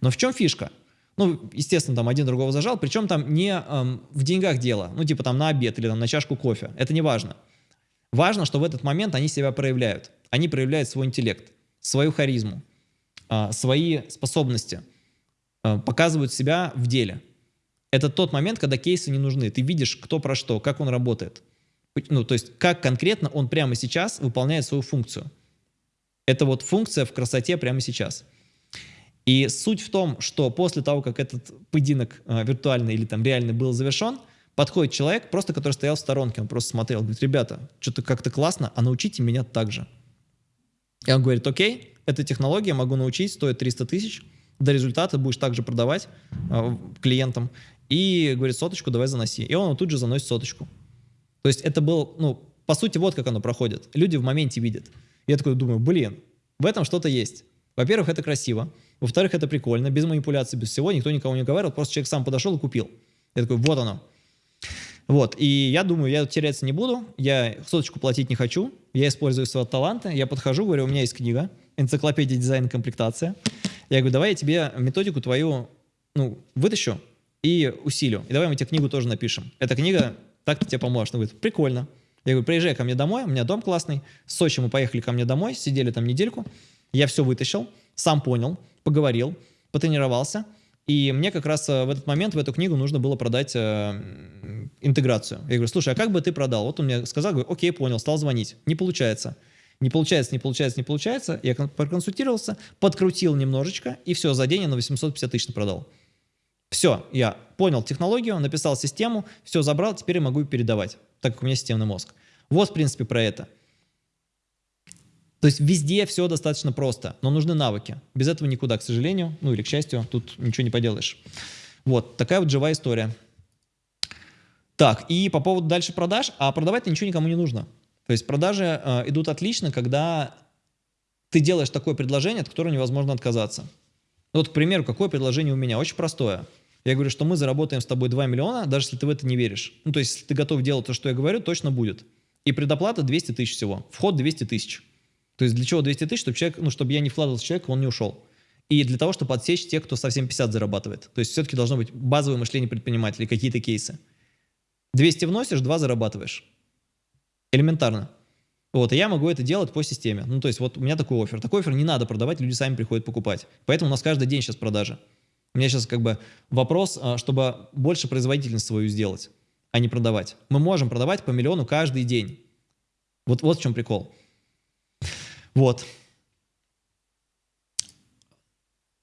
Но в чем фишка? Ну, естественно, там один другого зажал, причем там не эм, в деньгах дело, ну, типа там на обед или там на чашку кофе. Это не важно. Важно, что в этот момент они себя проявляют. Они проявляют свой интеллект, свою харизму, э, свои способности, э, показывают себя в деле. Это тот момент, когда кейсы не нужны. Ты видишь, кто про что, как он работает. Ну, то есть, как конкретно он прямо сейчас выполняет свою функцию. Это вот функция в красоте прямо сейчас. И суть в том, что после того, как этот поединок э, виртуальный или там реальный был завершен, подходит человек, просто который стоял в сторонке, он просто смотрел, говорит, ребята, что-то как-то классно, а научите меня так же. И он говорит, окей, эта технология, могу научить, стоит 300 тысяч, до результата будешь также продавать э, клиентам, и говорит, соточку давай заноси. И он тут же заносит соточку. То есть это был, ну, по сути, вот как оно проходит. Люди в моменте видят. Я такой думаю, блин, в этом что-то есть. Во-первых, это красиво. Во-вторых, это прикольно, без манипуляций, без всего, никто никого не говорил, просто человек сам подошел и купил. Я такой, вот оно. Вот, и я думаю, я теряться не буду, я соточку платить не хочу, я использую своего таланта, я подхожу, говорю, у меня есть книга, энциклопедия дизайна комплектация. Я говорю, давай я тебе методику твою, ну, вытащу и усилю. И давай мы тебе книгу тоже напишем. Эта книга так-то тебе поможет. Он говорит, прикольно. Я говорю, приезжай ко мне домой, у меня дом классный. В Сочи мы поехали ко мне домой, сидели там недельку. Я все вытащил, сам понял, поговорил, потренировался. И мне как раз э, в этот момент в эту книгу нужно было продать э, интеграцию. Я говорю, слушай, а как бы ты продал? Вот он мне сказал, говорю, окей, понял, стал звонить. Не получается. Не получается, не получается, не получается. Я проконсультировался, подкрутил немножечко, и все, за день я на 850 тысяч продал. Все, я понял технологию, написал систему, все забрал, теперь я могу передавать, так как у меня системный мозг. Вот, в принципе, про это. То есть везде все достаточно просто, но нужны навыки. Без этого никуда, к сожалению, ну или к счастью, тут ничего не поделаешь. Вот, такая вот живая история. Так, и по поводу дальше продаж, а продавать ничего никому не нужно. То есть продажи э, идут отлично, когда ты делаешь такое предложение, от которого невозможно отказаться. Ну вот, к примеру, какое предложение у меня? Очень простое. Я говорю, что мы заработаем с тобой 2 миллиона, даже если ты в это не веришь. Ну, то есть, если ты готов делать то, что я говорю, точно будет. И предоплата 200 тысяч всего. Вход 200 тысяч. То есть для чего 200 тысяч? Чтобы, человек, ну, чтобы я не вкладывался в человека, он не ушел. И для того, чтобы отсечь тех, кто совсем 50 зарабатывает. То есть все-таки должно быть базовое мышление предпринимателей, какие-то кейсы. 200 вносишь, 2 зарабатываешь. Элементарно. Вот, и я могу это делать по системе. Ну, то есть вот у меня такой офер. Такой офер не надо продавать, люди сами приходят покупать. Поэтому у нас каждый день сейчас продажи. У меня сейчас как бы вопрос, а, чтобы больше производительность свою сделать, а не продавать. Мы можем продавать по миллиону каждый день. Вот, вот в чем прикол. Вот.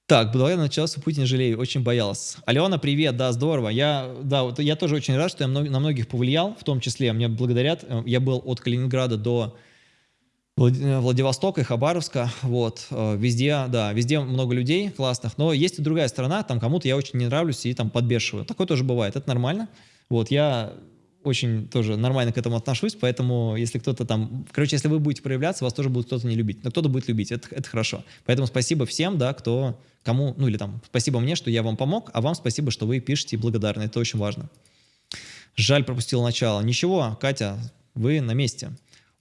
Так, я начался путь не жалею, очень боялся. Алена, привет, да, здорово. Я, да, вот я тоже очень рад, что я на многих повлиял, в том числе мне благодарят. Я был от Калининграда до Владивостока и Хабаровска, вот, э, везде, да, везде много людей классных, но есть и другая сторона, там кому-то я очень не нравлюсь и там подбешиваю. Такое тоже бывает, это нормально. Вот, я очень тоже нормально к этому отношусь, поэтому если кто-то там, короче, если вы будете проявляться, вас тоже будет кто-то не любить, но кто-то будет любить, это, это хорошо. Поэтому спасибо всем, да, кто, кому, ну или там, спасибо мне, что я вам помог, а вам спасибо, что вы пишете благодарны, это очень важно. Жаль, пропустил начало. Ничего, Катя, вы на месте.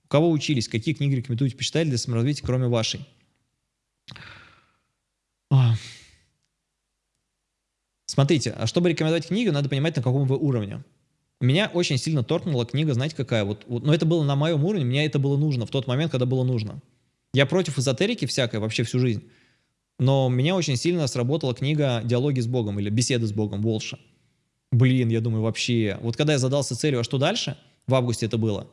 У кого учились, какие книги рекомендуете почитать для саморазвития, кроме вашей? Смотрите, а чтобы рекомендовать книгу, надо понимать, на каком вы уровне. Меня очень сильно торкнула книга, знаете какая? Вот, вот, но это было на моем уровне, мне это было нужно в тот момент, когда было нужно. Я против эзотерики всякой вообще всю жизнь. Но меня очень сильно сработала книга «Диалоги с Богом» или «Беседы с Богом» Волша. блин, я думаю, вообще... Вот когда я задался целью, а что дальше? В августе это было.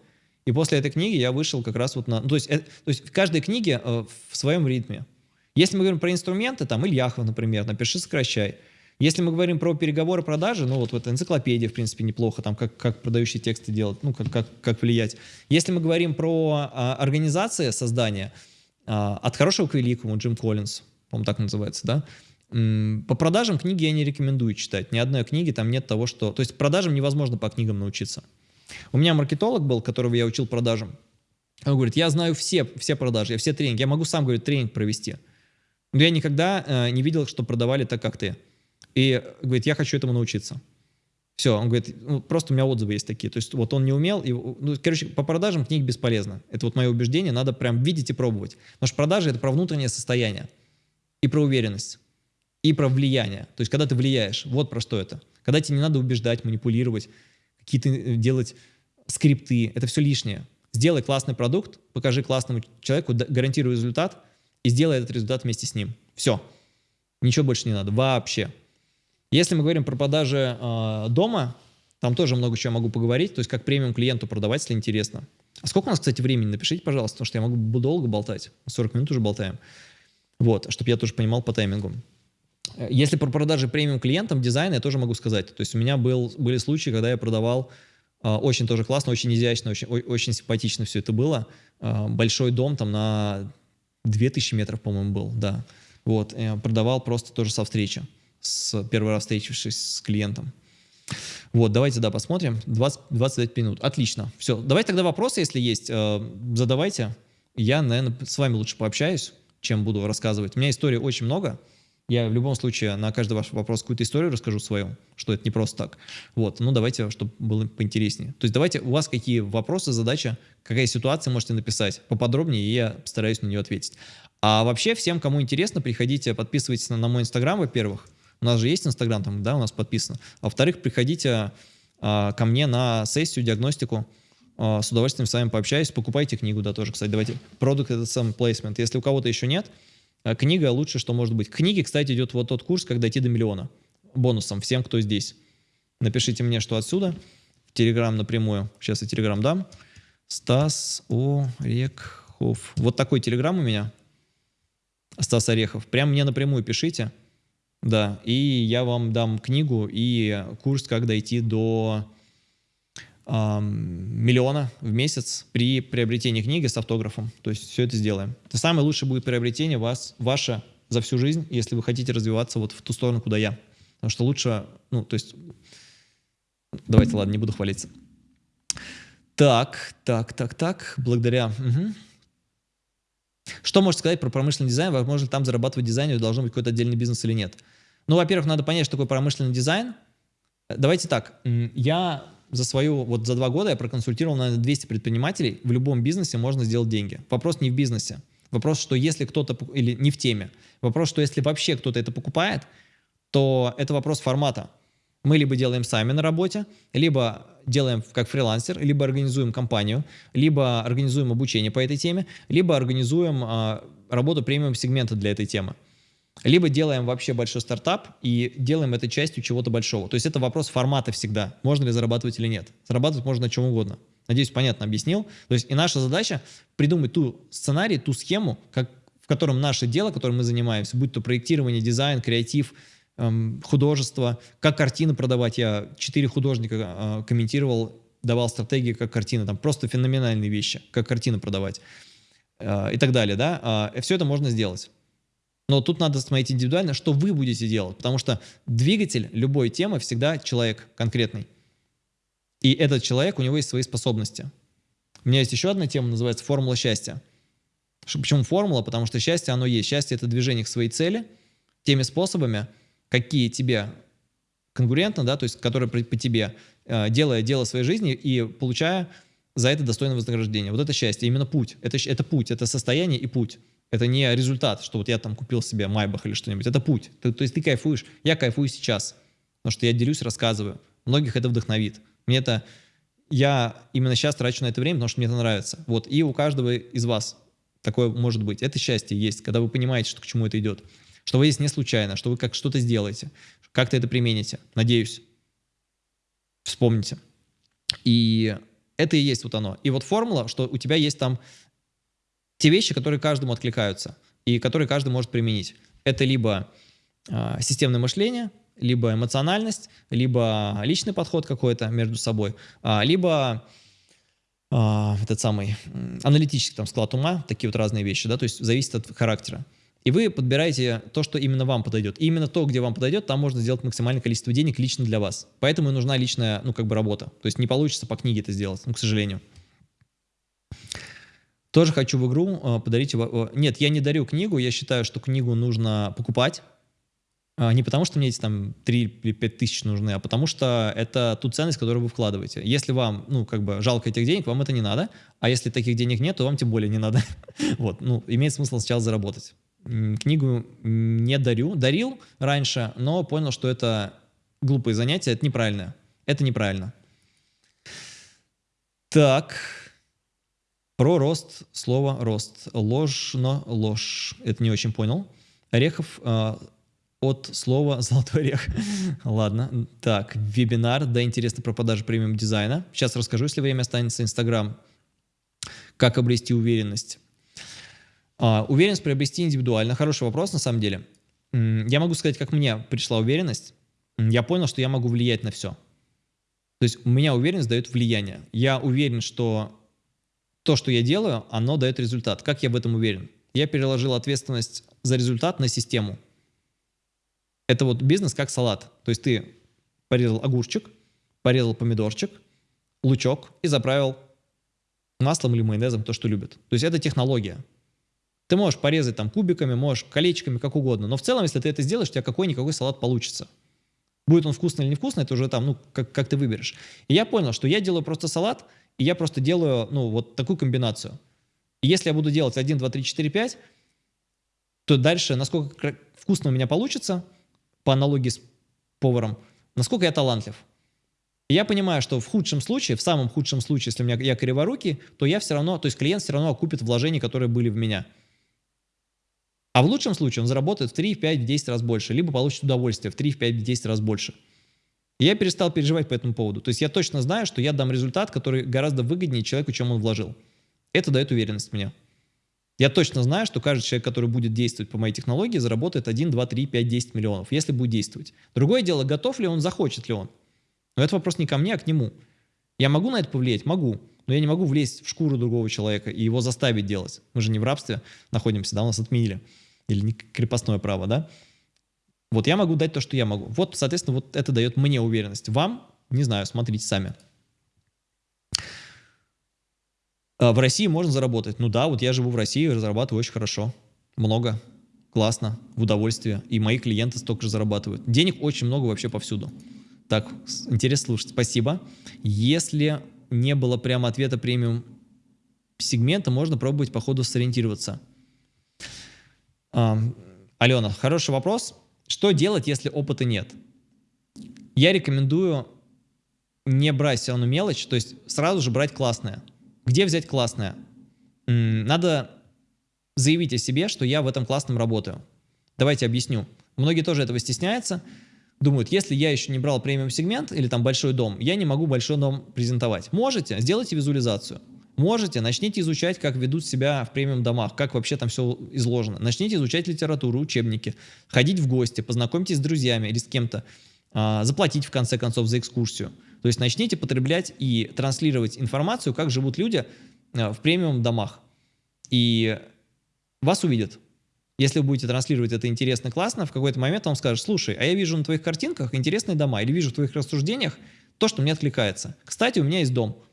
И после этой книги я вышел как раз вот на... Ну, то, есть, э, то есть в каждой книге э, в своем ритме. Если мы говорим про инструменты, там, Ильяхов, например, напиши, сокращай. Если мы говорим про переговоры, продажи, ну вот, вот энциклопедия, в принципе, неплохо, там, как, как продающие тексты делать, ну, как, как, как влиять. Если мы говорим про а, организации создания, а, от хорошего к великому, Джим Коллинз, по-моему, так называется, да, по продажам книги я не рекомендую читать. Ни одной книги там нет того, что... То есть продажам невозможно по книгам научиться. У меня маркетолог был, которого я учил продажам. Он говорит, я знаю все, все продажи, я все тренинги. Я могу сам, говорит, тренинг провести. Но я никогда э, не видел, что продавали так, как ты. И говорит, я хочу этому научиться. Все, он говорит, ну, просто у меня отзывы есть такие. То есть вот он не умел, и, ну, короче, по продажам книг бесполезно. Это вот мое убеждение, надо прям видеть и пробовать. Потому что продажи — это про внутреннее состояние и про уверенность и про влияние. То есть, когда ты влияешь, вот про что это. Когда тебе не надо убеждать, манипулировать, какие-то э, делать скрипты, это все лишнее. Сделай классный продукт, покажи классному человеку, гарантируй результат, и сделай этот результат вместе с ним. Все. Ничего больше не надо. Вообще. Если мы говорим про продажи э, дома, там тоже много чего могу поговорить, то есть как премиум клиенту продавать, если интересно. А сколько у нас, кстати, времени? Напишите, пожалуйста, потому что я могу долго болтать. 40 минут уже болтаем. Вот, чтобы я тоже понимал по таймингу. Если про продажи премиум клиентам дизайна, я тоже могу сказать. То есть у меня был, были случаи, когда я продавал э, очень тоже классно, очень изящно, очень, очень симпатично все это было. Э, большой дом там на 2000 метров, по-моему, был, да. Вот, продавал просто тоже со встречи, с первый раз встретившись с клиентом. Вот, давайте, да, посмотрим. 20, 25 минут. Отлично. Все, давайте тогда вопросы, если есть, э, задавайте. Я, наверное, с вами лучше пообщаюсь, чем буду рассказывать. У меня истории очень много. Я в любом случае на каждый ваш вопрос какую-то историю расскажу свою, что это не просто так. Вот, ну давайте, чтобы было поинтереснее. То есть давайте, у вас какие вопросы, задача, какая ситуация, можете написать поподробнее, и я постараюсь на нее ответить. А вообще, всем, кому интересно, приходите, подписывайтесь на, на мой инстаграм, во-первых. У нас же есть инстаграм там, да, у нас подписано. А во-вторых, приходите а, ко мне на сессию, диагностику, а, с удовольствием с вами пообщаюсь. Покупайте книгу, да, тоже, кстати, давайте. Продукт — это сам плейсмент. Если у кого-то еще нет, а книга лучше, что может быть. К книге, кстати, идет вот тот курс, как дойти до миллиона. Бонусом всем, кто здесь. Напишите мне, что отсюда. В Телеграм напрямую. Сейчас я Телеграм дам. Стас Орехов. Вот такой Телеграм у меня. Стас Орехов. Прям мне напрямую пишите. Да, и я вам дам книгу и курс, как дойти до миллиона в месяц при приобретении книги с автографом. То есть все это сделаем. Это самое лучшее будет приобретение вас, ваше за всю жизнь, если вы хотите развиваться вот в ту сторону, куда я. Потому что лучше, ну, то есть... Давайте, ладно, не буду хвалиться. Так, так, так, так, благодаря... Угу. Что можете сказать про промышленный дизайн? Возможно, там зарабатывать дизайнеру должен быть какой-то отдельный бизнес или нет? Ну, во-первых, надо понять, что такое промышленный дизайн. Давайте так, я за свою, вот за два года я проконсультировал, наверное, 200 предпринимателей. В любом бизнесе можно сделать деньги. Вопрос не в бизнесе. Вопрос, что если кто-то, или не в теме. Вопрос, что если вообще кто-то это покупает, то это вопрос формата. Мы либо делаем сами на работе, либо делаем как фрилансер, либо организуем компанию, либо организуем обучение по этой теме, либо организуем а, работу премиум сегмента для этой темы. Либо делаем вообще большой стартап и делаем это частью чего-то большого. То есть это вопрос формата всегда, можно ли зарабатывать или нет. Зарабатывать можно на чем угодно. Надеюсь, понятно объяснил. То есть и наша задача придумать ту сценарий, ту схему, как, в котором наше дело, которым мы занимаемся, будь то проектирование, дизайн, креатив, художество, как картины продавать. Я четыре художника э, комментировал, давал стратегии, как картины, там просто феноменальные вещи, как картины продавать э, и так далее. Да? Э, все это можно сделать. Но тут надо смотреть индивидуально, что вы будете делать, потому что двигатель любой темы всегда человек конкретный. И этот человек, у него есть свои способности. У меня есть еще одна тема, называется «Формула счастья». Почему формула? Потому что счастье, оно есть. Счастье – это движение к своей цели теми способами, какие тебе конкурентно, да, то есть которые по, тебе, э, делая дело своей жизни и получая за это достойное вознаграждение. Вот это счастье, именно путь. Это, это путь, это состояние и путь. Это не результат, что вот я там купил себе Майбах или что-нибудь. Это путь. Ты, то есть ты кайфуешь. Я кайфую сейчас. Потому что я делюсь, рассказываю. Многих это вдохновит. Мне это... Я именно сейчас трачу на это время, потому что мне это нравится. Вот. И у каждого из вас такое может быть. Это счастье есть, когда вы понимаете, что к чему это идет. Что вы здесь не случайно, что вы как что-то сделаете. Как-то это примените. Надеюсь. Вспомните. И это и есть вот оно. И вот формула, что у тебя есть там те вещи, которые каждому откликаются и которые каждый может применить. Это либо э, системное мышление, либо эмоциональность, либо личный подход какой-то между собой, э, либо э, этот самый аналитический там склад ума, такие вот разные вещи, да, то есть зависит от характера. И вы подбираете то, что именно вам подойдет. И именно то, где вам подойдет, там можно сделать максимальное количество денег лично для вас. Поэтому и нужна личная, ну, как бы работа. То есть не получится по книге это сделать, ну, к сожалению. Тоже хочу в игру э, подарить... Нет, я не дарю книгу, я считаю, что книгу нужно покупать. А, не потому, что мне эти там 3 или 5 тысяч нужны, а потому что это ту ценность, которую вы вкладываете. Если вам, ну, как бы жалко этих денег, вам это не надо. А если таких денег нет, то вам тем более не надо. вот, ну, имеет смысл сначала заработать. Книгу не дарю. Дарил раньше, но понял, что это глупые занятия, это неправильно. Это неправильно. Так, про рост, слово рост. Ложно, ложь. Это не очень понял. Орехов э, от слова золотой орех. Ладно. Так, вебинар. Да, интересно про продажу премиум дизайна. Сейчас расскажу, если время останется. Инстаграм. Как обрести уверенность. А, уверенность приобрести индивидуально. Хороший вопрос, на самом деле. Я могу сказать, как мне пришла уверенность. Я понял, что я могу влиять на все. То есть у меня уверенность дает влияние. Я уверен, что то, что я делаю, оно дает результат. Как я в этом уверен? Я переложил ответственность за результат на систему. Это вот бизнес как салат. То есть ты порезал огурчик, порезал помидорчик, лучок и заправил маслом или майонезом, то, что любят. То есть это технология. Ты можешь порезать там кубиками, можешь колечками, как угодно. Но в целом, если ты это сделаешь, у тебя какой-никакой салат получится. Будет он вкусный или невкусный, это уже там, ну, как, как ты выберешь. И я понял, что я делаю просто салат – и я просто делаю, ну, вот такую комбинацию. И если я буду делать 1, 2, 3, 4, 5, то дальше, насколько вкусно у меня получится, по аналогии с поваром, насколько я талантлив. И я понимаю, что в худшем случае, в самом худшем случае, если у меня я криворукий, то я все равно, то есть клиент все равно окупит вложения, которые были в меня. А в лучшем случае он заработает в 3, в 5, в 10 раз больше, либо получит удовольствие в 3, в 5, в 10 раз больше. Я перестал переживать по этому поводу. То есть я точно знаю, что я дам результат, который гораздо выгоднее человеку, чем он вложил. Это дает уверенность мне. Я точно знаю, что каждый человек, который будет действовать по моей технологии, заработает 1, 2, 3, 5, 10 миллионов, если будет действовать. Другое дело, готов ли он, захочет ли он. Но это вопрос не ко мне, а к нему. Я могу на это повлиять? Могу. Но я не могу влезть в шкуру другого человека и его заставить делать. Мы же не в рабстве находимся, да, у нас отменили. Или не крепостное право, да? Вот я могу дать то, что я могу. Вот, соответственно, вот это дает мне уверенность. Вам, не знаю, смотрите сами. А в России можно заработать. Ну да, вот я живу в России, зарабатываю очень хорошо. Много, классно, в удовольствие. И мои клиенты столько же зарабатывают. Денег очень много вообще повсюду. Так, интересно слушать. Спасибо. Если не было прямо ответа премиум сегмента, можно пробовать по ходу сориентироваться. А, Алена, хороший вопрос. Что делать, если опыта нет? Я рекомендую не брать все равно мелочь, то есть сразу же брать классное. Где взять классное? Надо заявить о себе, что я в этом классном работаю. Давайте объясню. Многие тоже этого стесняются. Думают, если я еще не брал премиум сегмент или там большой дом, я не могу большой дом презентовать. Можете, сделайте визуализацию. Можете, начните изучать, как ведут себя в премиум домах, как вообще там все изложено. Начните изучать литературу, учебники, ходить в гости, познакомьтесь с друзьями или с кем-то, а, заплатить в конце концов за экскурсию. То есть начните потреблять и транслировать информацию, как живут люди а, в премиум домах. И вас увидят. Если вы будете транслировать это интересно, классно, в какой-то момент он скажет, слушай, а я вижу на твоих картинках интересные дома, или вижу в твоих рассуждениях то, что мне откликается. Кстати, у меня есть дом.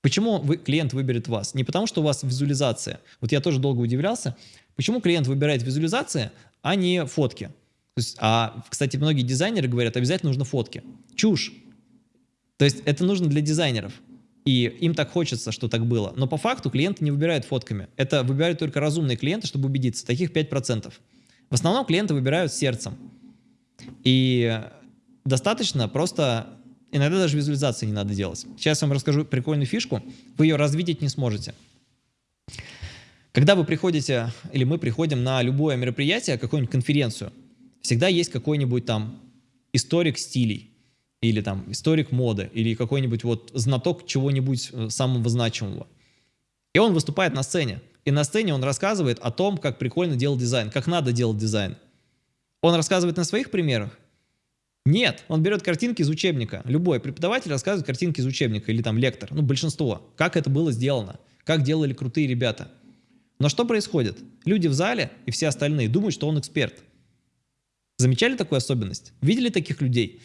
Почему вы, клиент выберет вас? Не потому, что у вас визуализация. Вот я тоже долго удивлялся, почему клиент выбирает визуализация, а не фотки. Есть, а, кстати, многие дизайнеры говорят, обязательно нужно фотки. Чушь. То есть это нужно для дизайнеров. И им так хочется, что так было. Но по факту клиенты не выбирают фотками. Это выбирают только разумные клиенты, чтобы убедиться. Таких 5%. В основном клиенты выбирают сердцем. И достаточно просто Иногда даже визуализации не надо делать. Сейчас я вам расскажу прикольную фишку. Вы ее развидеть не сможете. Когда вы приходите, или мы приходим на любое мероприятие, какую-нибудь конференцию, всегда есть какой-нибудь там историк стилей. Или там историк моды, или какой-нибудь вот знаток чего-нибудь э, самого значимого. И он выступает на сцене. И на сцене он рассказывает о том, как прикольно делать дизайн, как надо делать дизайн. Он рассказывает на своих примерах? Нет, он берет картинки из учебника. Любой преподаватель рассказывает картинки из учебника или там лектор, ну большинство. Как это было сделано, как делали крутые ребята. Но что происходит? Люди в зале и все остальные думают, что он эксперт. Замечали такую особенность? Видели таких людей?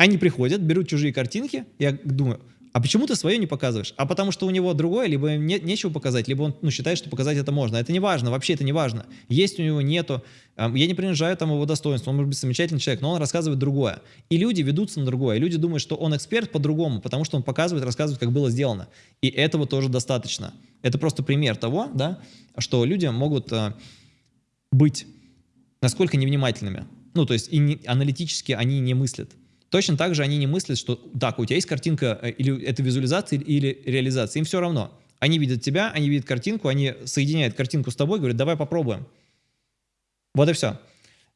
Они приходят, берут чужие картинки, я думаю, а почему ты свое не показываешь? А потому что у него другое, либо не, нечего показать, либо он ну, считает, что показать это можно. Это не важно, вообще это не важно. Есть у него, нету. Я не принижаю там его достоинство, он может быть замечательный человек, но он рассказывает другое. И люди ведутся на другое. Люди думают, что он эксперт по-другому, потому что он показывает, рассказывает, как было сделано. И этого тоже достаточно. Это просто пример того, да, что люди могут э, быть насколько невнимательными. Ну, то есть и не, аналитически они не мыслят. Точно так же они не мыслят, что так, у тебя есть картинка, э, или это визуализация, или реализация. Им все равно. Они видят тебя, они видят картинку, они соединяют картинку с тобой, говорят, давай попробуем. Вот и все.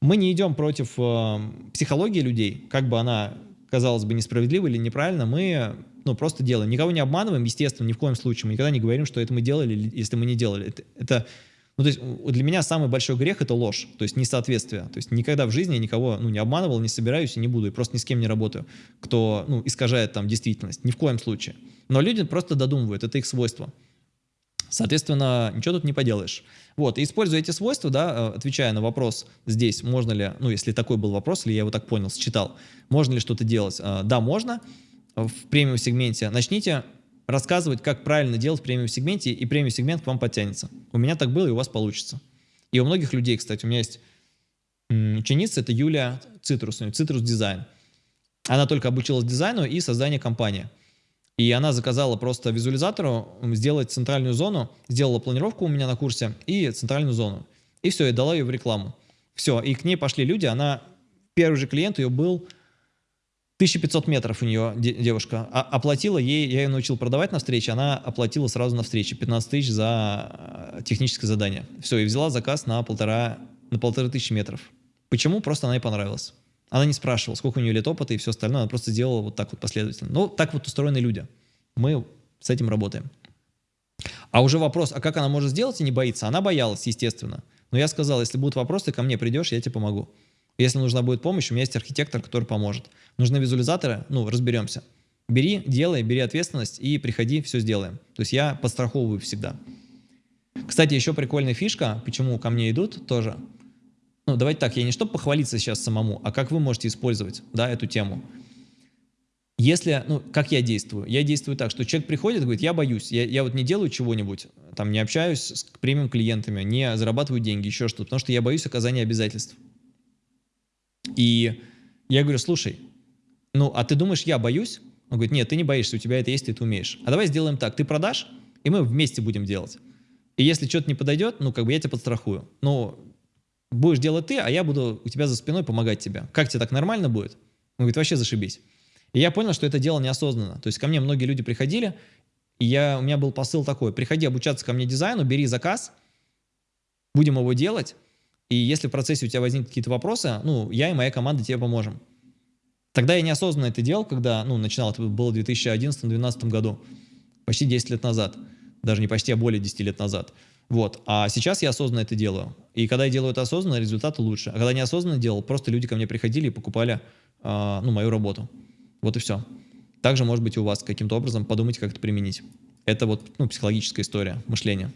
Мы не идем против э, психологии людей, как бы она казалось бы несправедлива или неправильно, мы ну, просто делаем. Никого не обманываем, естественно, ни в коем случае. Мы никогда не говорим, что это мы делали, если мы не делали. Это, это ну, то есть для меня самый большой грех — это ложь, то есть несоответствие. То есть никогда в жизни я никого ну, не обманывал, не собираюсь и не буду, и просто ни с кем не работаю, кто ну, искажает там действительность. Ни в коем случае. Но люди просто додумывают, это их свойство. Соответственно, ничего тут не поделаешь. Вот, и используя эти свойства, да, э, отвечая на вопрос здесь, можно ли, ну, если такой был вопрос, или я его так понял, считал, можно ли что-то делать? Э, да, можно в премиум-сегменте. Начните рассказывать, как правильно делать в премиум-сегменте, и премиум-сегмент к вам подтянется. У меня так было, и у вас получится. И у многих людей, кстати, у меня есть ученица, это Юлия Цитрус, Цитрус Дизайн. Она только обучилась дизайну и созданию компании. И она заказала просто визуализатору сделать центральную зону, сделала планировку у меня на курсе и центральную зону. И все, и дала ее в рекламу. Все, и к ней пошли люди, она, первый же клиент ее был 1500 метров у нее девушка. Оплатила ей, я ее научил продавать на встрече, она оплатила сразу на встрече 15 тысяч за э, техническое задание. Все, и взяла заказ на полтора, на полторы тысячи метров. Почему? Просто она ей понравилась. Она не спрашивала, сколько у нее лет опыта и все остальное, она просто сделала вот так вот последовательно. Ну, так вот устроены люди. Мы с этим работаем. А уже вопрос, а как она может сделать и не боится? Она боялась, естественно. Но я сказал, если будут вопросы, ко мне придешь, я тебе помогу. Если нужна будет помощь, у меня есть архитектор, который поможет. Нужны визуализаторы, ну, разберемся. Бери, делай, бери ответственность и приходи, все сделаем. То есть я подстраховываю всегда. Кстати, еще прикольная фишка, почему ко мне идут тоже. Ну, давайте так, я не чтобы похвалиться сейчас самому, а как вы можете использовать, да, эту тему. Если, ну, как я действую? Я действую так, что человек приходит говорит, я боюсь, я, я вот не делаю чего-нибудь, там, не общаюсь с премиум клиентами, не зарабатываю деньги, еще что-то, потому что я боюсь оказания обязательств. И я говорю, слушай, ну, а ты думаешь, я боюсь? Он говорит, нет, ты не боишься, у тебя это есть, ты это умеешь. А давай сделаем так, ты продашь, и мы вместе будем делать. И если что-то не подойдет, ну, как бы я тебя подстрахую. Ну, будешь делать ты, а я буду у тебя за спиной помогать тебе. Как тебе так нормально будет? Он говорит, вообще зашибись. И я понял, что это дело неосознанно. То есть ко мне многие люди приходили, и я, у меня был посыл такой, приходи обучаться ко мне дизайну, бери заказ, будем его делать, и если в процессе у тебя возникнут какие-то вопросы, ну, я и моя команда тебе поможем. Тогда я неосознанно это делал, когда, ну, начинал, это было в 2011-2012 году, почти 10 лет назад, даже не почти, а более 10 лет назад. Вот, а сейчас я осознанно это делаю. И когда я делаю это осознанно, результаты лучше. А когда неосознанно делал, просто люди ко мне приходили и покупали, э, ну, мою работу. Вот и все. Также, может быть, у вас каким-то образом подумайте, как это применить. Это вот, ну, психологическая история, мышление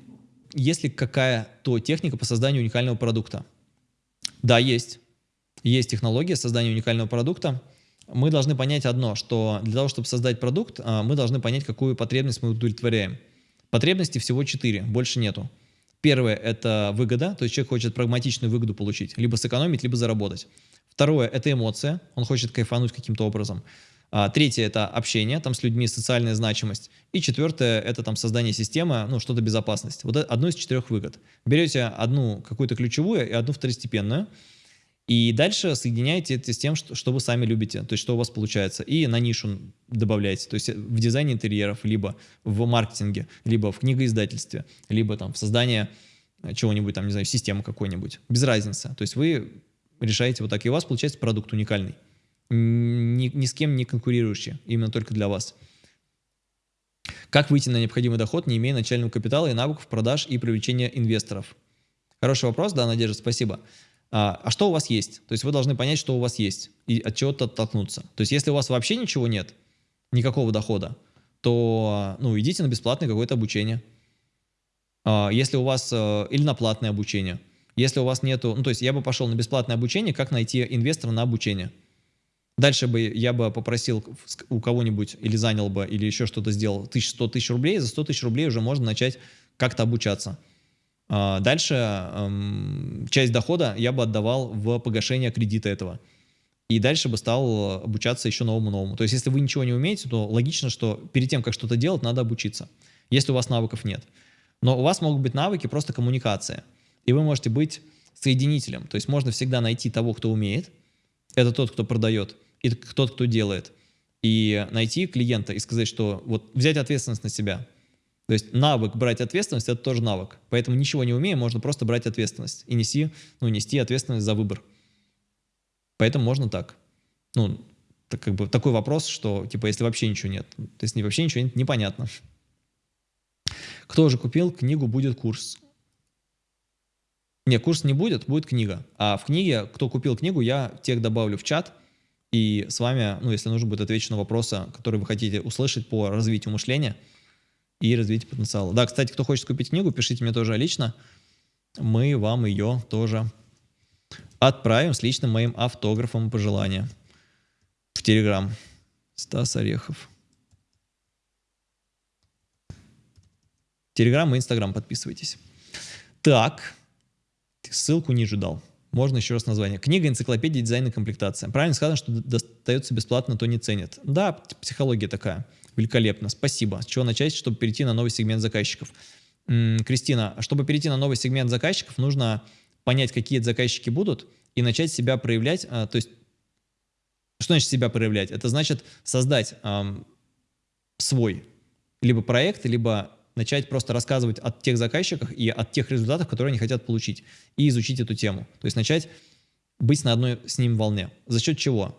есть ли какая-то техника по созданию уникального продукта? Да, есть. Есть технология создания уникального продукта. Мы должны понять одно, что для того, чтобы создать продукт, а, мы должны понять, какую потребность мы удовлетворяем. Потребностей всего четыре, больше нету. Первое – это выгода, то есть человек хочет прагматичную выгоду получить, либо сэкономить, либо заработать. Второе – это эмоция, он хочет кайфануть каким-то образом. А, третье – это общение там с людьми, социальная значимость. И четвертое – это там создание системы, ну, что-то безопасность. Вот одно из четырех выгод. Берете одну какую-то ключевую и одну второстепенную, и дальше соединяете это с тем, что, что вы сами любите, то есть что у вас получается. И на нишу добавляете, то есть в дизайне интерьеров, либо в маркетинге, либо в книгоиздательстве, либо там в создании чего-нибудь, там, не знаю, системы какой-нибудь. Без разницы. То есть вы решаете вот так, и у вас получается продукт уникальный. Ни, ни с кем не конкурирующие, именно только для вас. Как выйти на необходимый доход, не имея начального капитала и навыков продаж и привлечения инвесторов? Хороший вопрос, да, Надежда, спасибо. А, а что у вас есть? То есть вы должны понять, что у вас есть и от чего-то оттолкнуться. То есть если у вас вообще ничего нет, никакого дохода, то ну, идите на бесплатное какое-то обучение. А, если у вас э, или на платное обучение. Если у вас нету, ну то есть я бы пошел на бесплатное обучение, как найти инвестора на обучение. Дальше бы я бы попросил у кого-нибудь или занял бы, или еще что-то сделал 1100 тысяч рублей, за 100 тысяч рублей уже можно начать как-то обучаться. А, дальше эм, часть дохода я бы отдавал в погашение кредита этого. И дальше бы стал обучаться еще новому-новому. То есть если вы ничего не умеете, то логично, что перед тем, как что-то делать, надо обучиться, если у вас навыков нет. Но у вас могут быть навыки просто коммуникация. И вы можете быть соединителем. То есть можно всегда найти того, кто умеет. Это тот, кто продает и тот, кто делает. И найти клиента и сказать, что вот взять ответственность на себя. То есть навык брать ответственность – это тоже навык. Поэтому ничего не умея, можно просто брать ответственность и нести, ну, нести ответственность за выбор. Поэтому можно так. Ну, так, как бы такой вопрос, что типа если вообще ничего нет. То есть вообще ничего нет, непонятно. Кто уже купил книгу «Будет курс»? Не, курс не будет, будет книга. А в книге, кто купил книгу, я тех добавлю в чат – и с вами, ну, если нужно будет отвечу на вопросы, которые вы хотите услышать по развитию мышления и развитию потенциала. Да, кстати, кто хочет купить книгу, пишите мне тоже лично. Мы вам ее тоже отправим с личным моим автографом пожелания в Телеграм. Стас Орехов. Телеграм и Инстаграм подписывайтесь. Так, ссылку ниже дал. Можно еще раз название. Книга «Энциклопедия дизайна и комплектация». Правильно сказано, что достается бесплатно, то не ценят. Да, психология такая. Великолепно. Спасибо. С чего начать, чтобы перейти на новый сегмент заказчиков? М -м, Кристина, чтобы перейти на новый сегмент заказчиков, нужно понять, какие заказчики будут, и начать себя проявлять. А, то есть, что значит себя проявлять? Это значит создать а, свой либо проект, либо начать просто рассказывать о тех заказчиках и от тех результатах, которые они хотят получить, и изучить эту тему. То есть начать быть на одной с ним волне. За счет чего?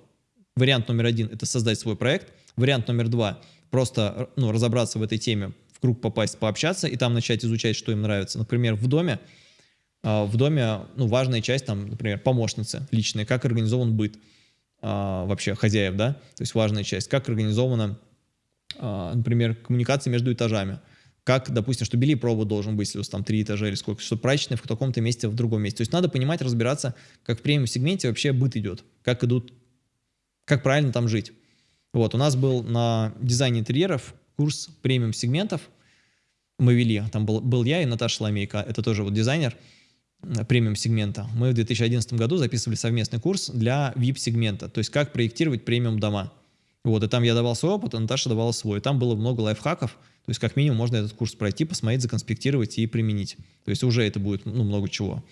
Вариант номер один – это создать свой проект. Вариант номер два – просто ну, разобраться в этой теме, в круг попасть, пообщаться, и там начать изучать, что им нравится. Например, в доме, а, в доме ну, важная часть, там, например, помощницы личные, как организован быт а, вообще хозяев, да, то есть важная часть, как организована, а, например, коммуникация между этажами, как, допустим, что бельепробу должен быть, если у вас там три этажа или сколько, что прачечная в каком-то месте, в другом месте. То есть надо понимать, разбираться, как в премиум-сегменте вообще быт идет, как идут, как правильно там жить. Вот, у нас был на дизайне интерьеров курс премиум-сегментов, мы вели, там был, был я и Наташа Ламейка, это тоже вот дизайнер э, премиум-сегмента. Мы в 2011 году записывали совместный курс для VIP-сегмента, то есть как проектировать премиум-дома. Вот, и там я давал свой опыт, а Наташа давала свой. Там было много лайфхаков, то есть как минимум можно этот курс пройти, посмотреть, законспектировать и применить. То есть уже это будет ну, много чего.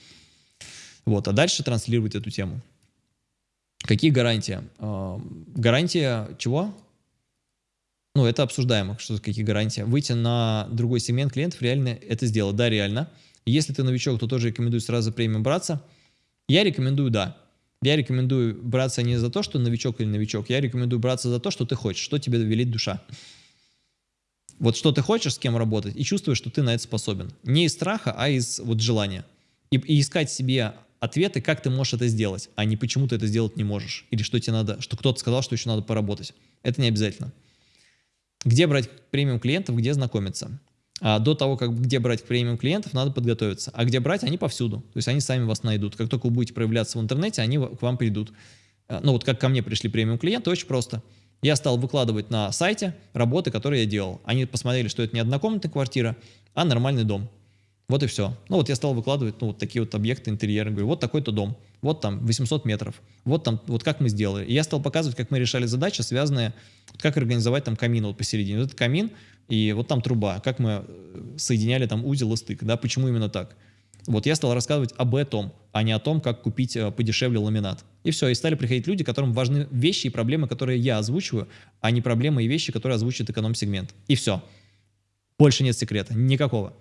Вот, а дальше транслировать эту тему. Какие гарантии? Э, гарантия чего? Ну, это обсуждаемо, что какие гарантии. Выйти на другой сегмент клиентов, реально это сделать. Да, реально. Если ты новичок, то тоже рекомендую сразу премиум браться. Я рекомендую, да. Я рекомендую браться не за то, что новичок или новичок. Я рекомендую браться за то, что ты хочешь, что тебе велит душа. Вот что ты хочешь, с кем работать, и чувствуешь, что ты на это способен. Не из страха, а из вот желания. И, и искать себе ответы, как ты можешь это сделать, а не почему ты это сделать не можешь. Или что тебе надо, что кто-то сказал, что еще надо поработать. Это не обязательно. Где брать премиум клиентов, где знакомиться? А до того, как где брать премиум клиентов, надо подготовиться. А где брать, они повсюду. То есть они сами вас найдут. Как только вы будете проявляться в интернете, они к вам придут. А, ну вот как ко мне пришли премиум клиенты, очень просто. Я стал выкладывать на сайте работы, которые я делал. Они посмотрели, что это не однокомнатная квартира, а нормальный дом. Вот и все. Ну вот я стал выкладывать ну, вот такие вот объекты интерьера. Говорю, вот такой-то дом, вот там 800 метров, вот там, вот как мы сделали. И я стал показывать, как мы решали задачи, связанные, как организовать там камин вот посередине. Вот этот камин, и вот там труба, как мы э, соединяли там узел и стык, да, почему именно так. Вот я стал рассказывать об этом, а не о том, как купить э, подешевле ламинат. И все, и стали приходить люди, которым важны вещи и проблемы, которые я озвучиваю, а не проблемы и вещи, которые озвучивает эконом-сегмент. И все. Больше нет секрета, никакого.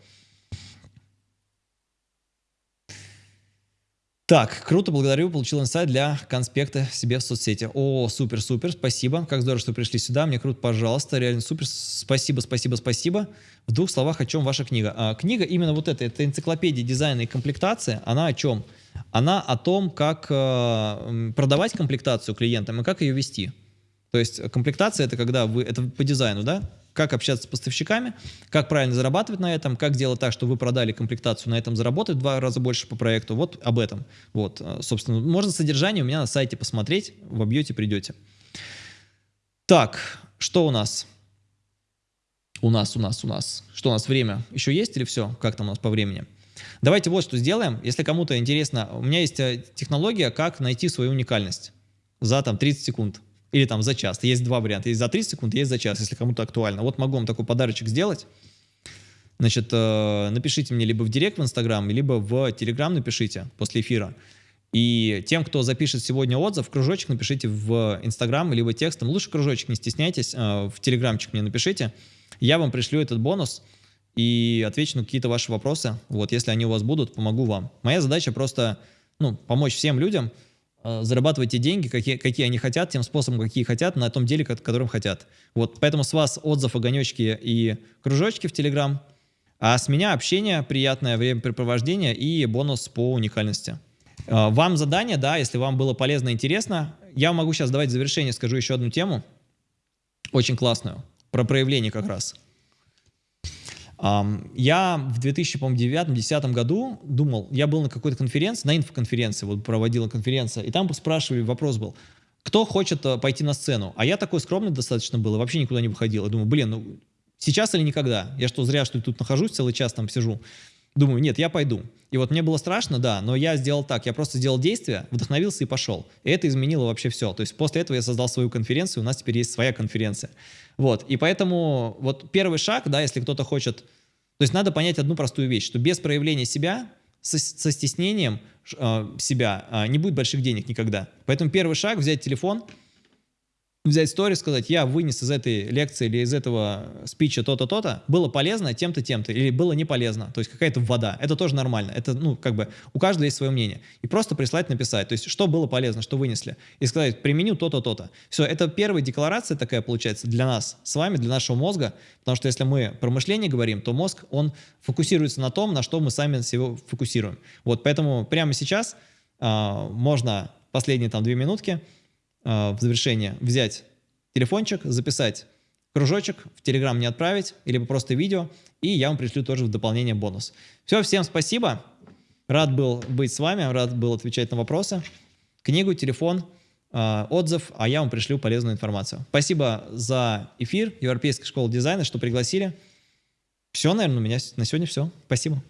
Так, круто, благодарю, получил инсайт для конспекта себе в соцсети. О, супер-супер, спасибо, как здорово, что пришли сюда, мне круто, пожалуйста, реально супер, спасибо, спасибо, спасибо. В двух словах, о чем ваша книга? А, книга именно вот эта, это энциклопедия дизайна и комплектации, она о чем? Она о том, как э, продавать комплектацию клиентам и как ее вести. То есть комплектация это когда вы, это по дизайну, да? Как общаться с поставщиками, как правильно зарабатывать на этом, как делать так, чтобы вы продали комплектацию, на этом заработать в два раза больше по проекту. Вот об этом. Вот, э, собственно, можно содержание у меня на сайте посмотреть, вобьете, придете. Так, что у нас? У нас, у нас, у нас. Что у нас, время еще есть или все? Как там у нас по времени? Давайте вот что сделаем. Если кому-то интересно, у меня есть э, технология, как найти свою уникальность за там 30 секунд. Или там за час. Есть два варианта. Есть за 30 секунд, есть за час, если кому-то актуально. Вот могу вам такой подарочек сделать. Значит, э, напишите мне либо в директ в Инстаграм, либо в Телеграм напишите после эфира. И тем, кто запишет сегодня отзыв, кружочек напишите в Инстаграм, либо текстом. Лучше кружочек, не стесняйтесь, э, в Телеграмчик мне напишите. Я вам пришлю этот бонус и отвечу на какие-то ваши вопросы. Вот, если они у вас будут, помогу вам. Моя задача просто ну, помочь всем людям, зарабатывать те деньги, какие, какие они хотят, тем способом, какие хотят, на том деле, которым хотят. Вот, поэтому с вас отзыв, огонечки и кружочки в Телеграм, а с меня общение, приятное времяпрепровождение и бонус по уникальности. Э, вам задание, да, если вам было полезно и интересно, я могу сейчас давать в завершение скажу еще одну тему, очень классную, про проявление как раз. Я в 2009-2010 году думал, я был на какой-то конференции, на инфоконференции, вот проводила конференция, и там спрашивали, вопрос был, кто хочет э, пойти на сцену? А я такой скромный достаточно был, вообще никуда не выходил. Я думаю, блин, ну сейчас или никогда? Я что, зря, что ли, тут нахожусь, целый час там сижу? Думаю, нет, я пойду. И вот мне было страшно, да, но я сделал так, я просто сделал действие, вдохновился и пошел. И это изменило вообще все. То есть после этого я создал свою конференцию, у нас теперь есть своя конференция. Вот, и поэтому вот первый шаг, да, если кто-то хочет... То есть надо понять одну простую вещь, что без проявления себя, со, со стеснением э, себя э, не будет больших денег никогда. Поэтому первый шаг — взять телефон — взять сторис, сказать, я вынес из этой лекции или из этого спича то-то, то-то, было полезно тем-то, тем-то, или было не полезно, то есть какая-то вода, это тоже нормально, это, ну, как бы, у каждого есть свое мнение, и просто прислать, написать, то есть, что было полезно, что вынесли, и сказать, применю то-то, то-то. Все, это первая декларация такая, получается, для нас с вами, для нашего мозга, потому что если мы про мышление говорим, то мозг, он фокусируется на том, на что мы сами себя фокусируем. Вот, поэтому прямо сейчас э, можно последние там две минутки, в завершение взять телефончик, записать кружочек, в Телеграм не отправить, или просто видео, и я вам пришлю тоже в дополнение бонус. Все, всем спасибо. Рад был быть с вами, рад был отвечать на вопросы. Книгу, телефон, э, отзыв, а я вам пришлю полезную информацию. Спасибо за эфир Европейской школы дизайна, что пригласили. Все, наверное, у меня на сегодня все. Спасибо.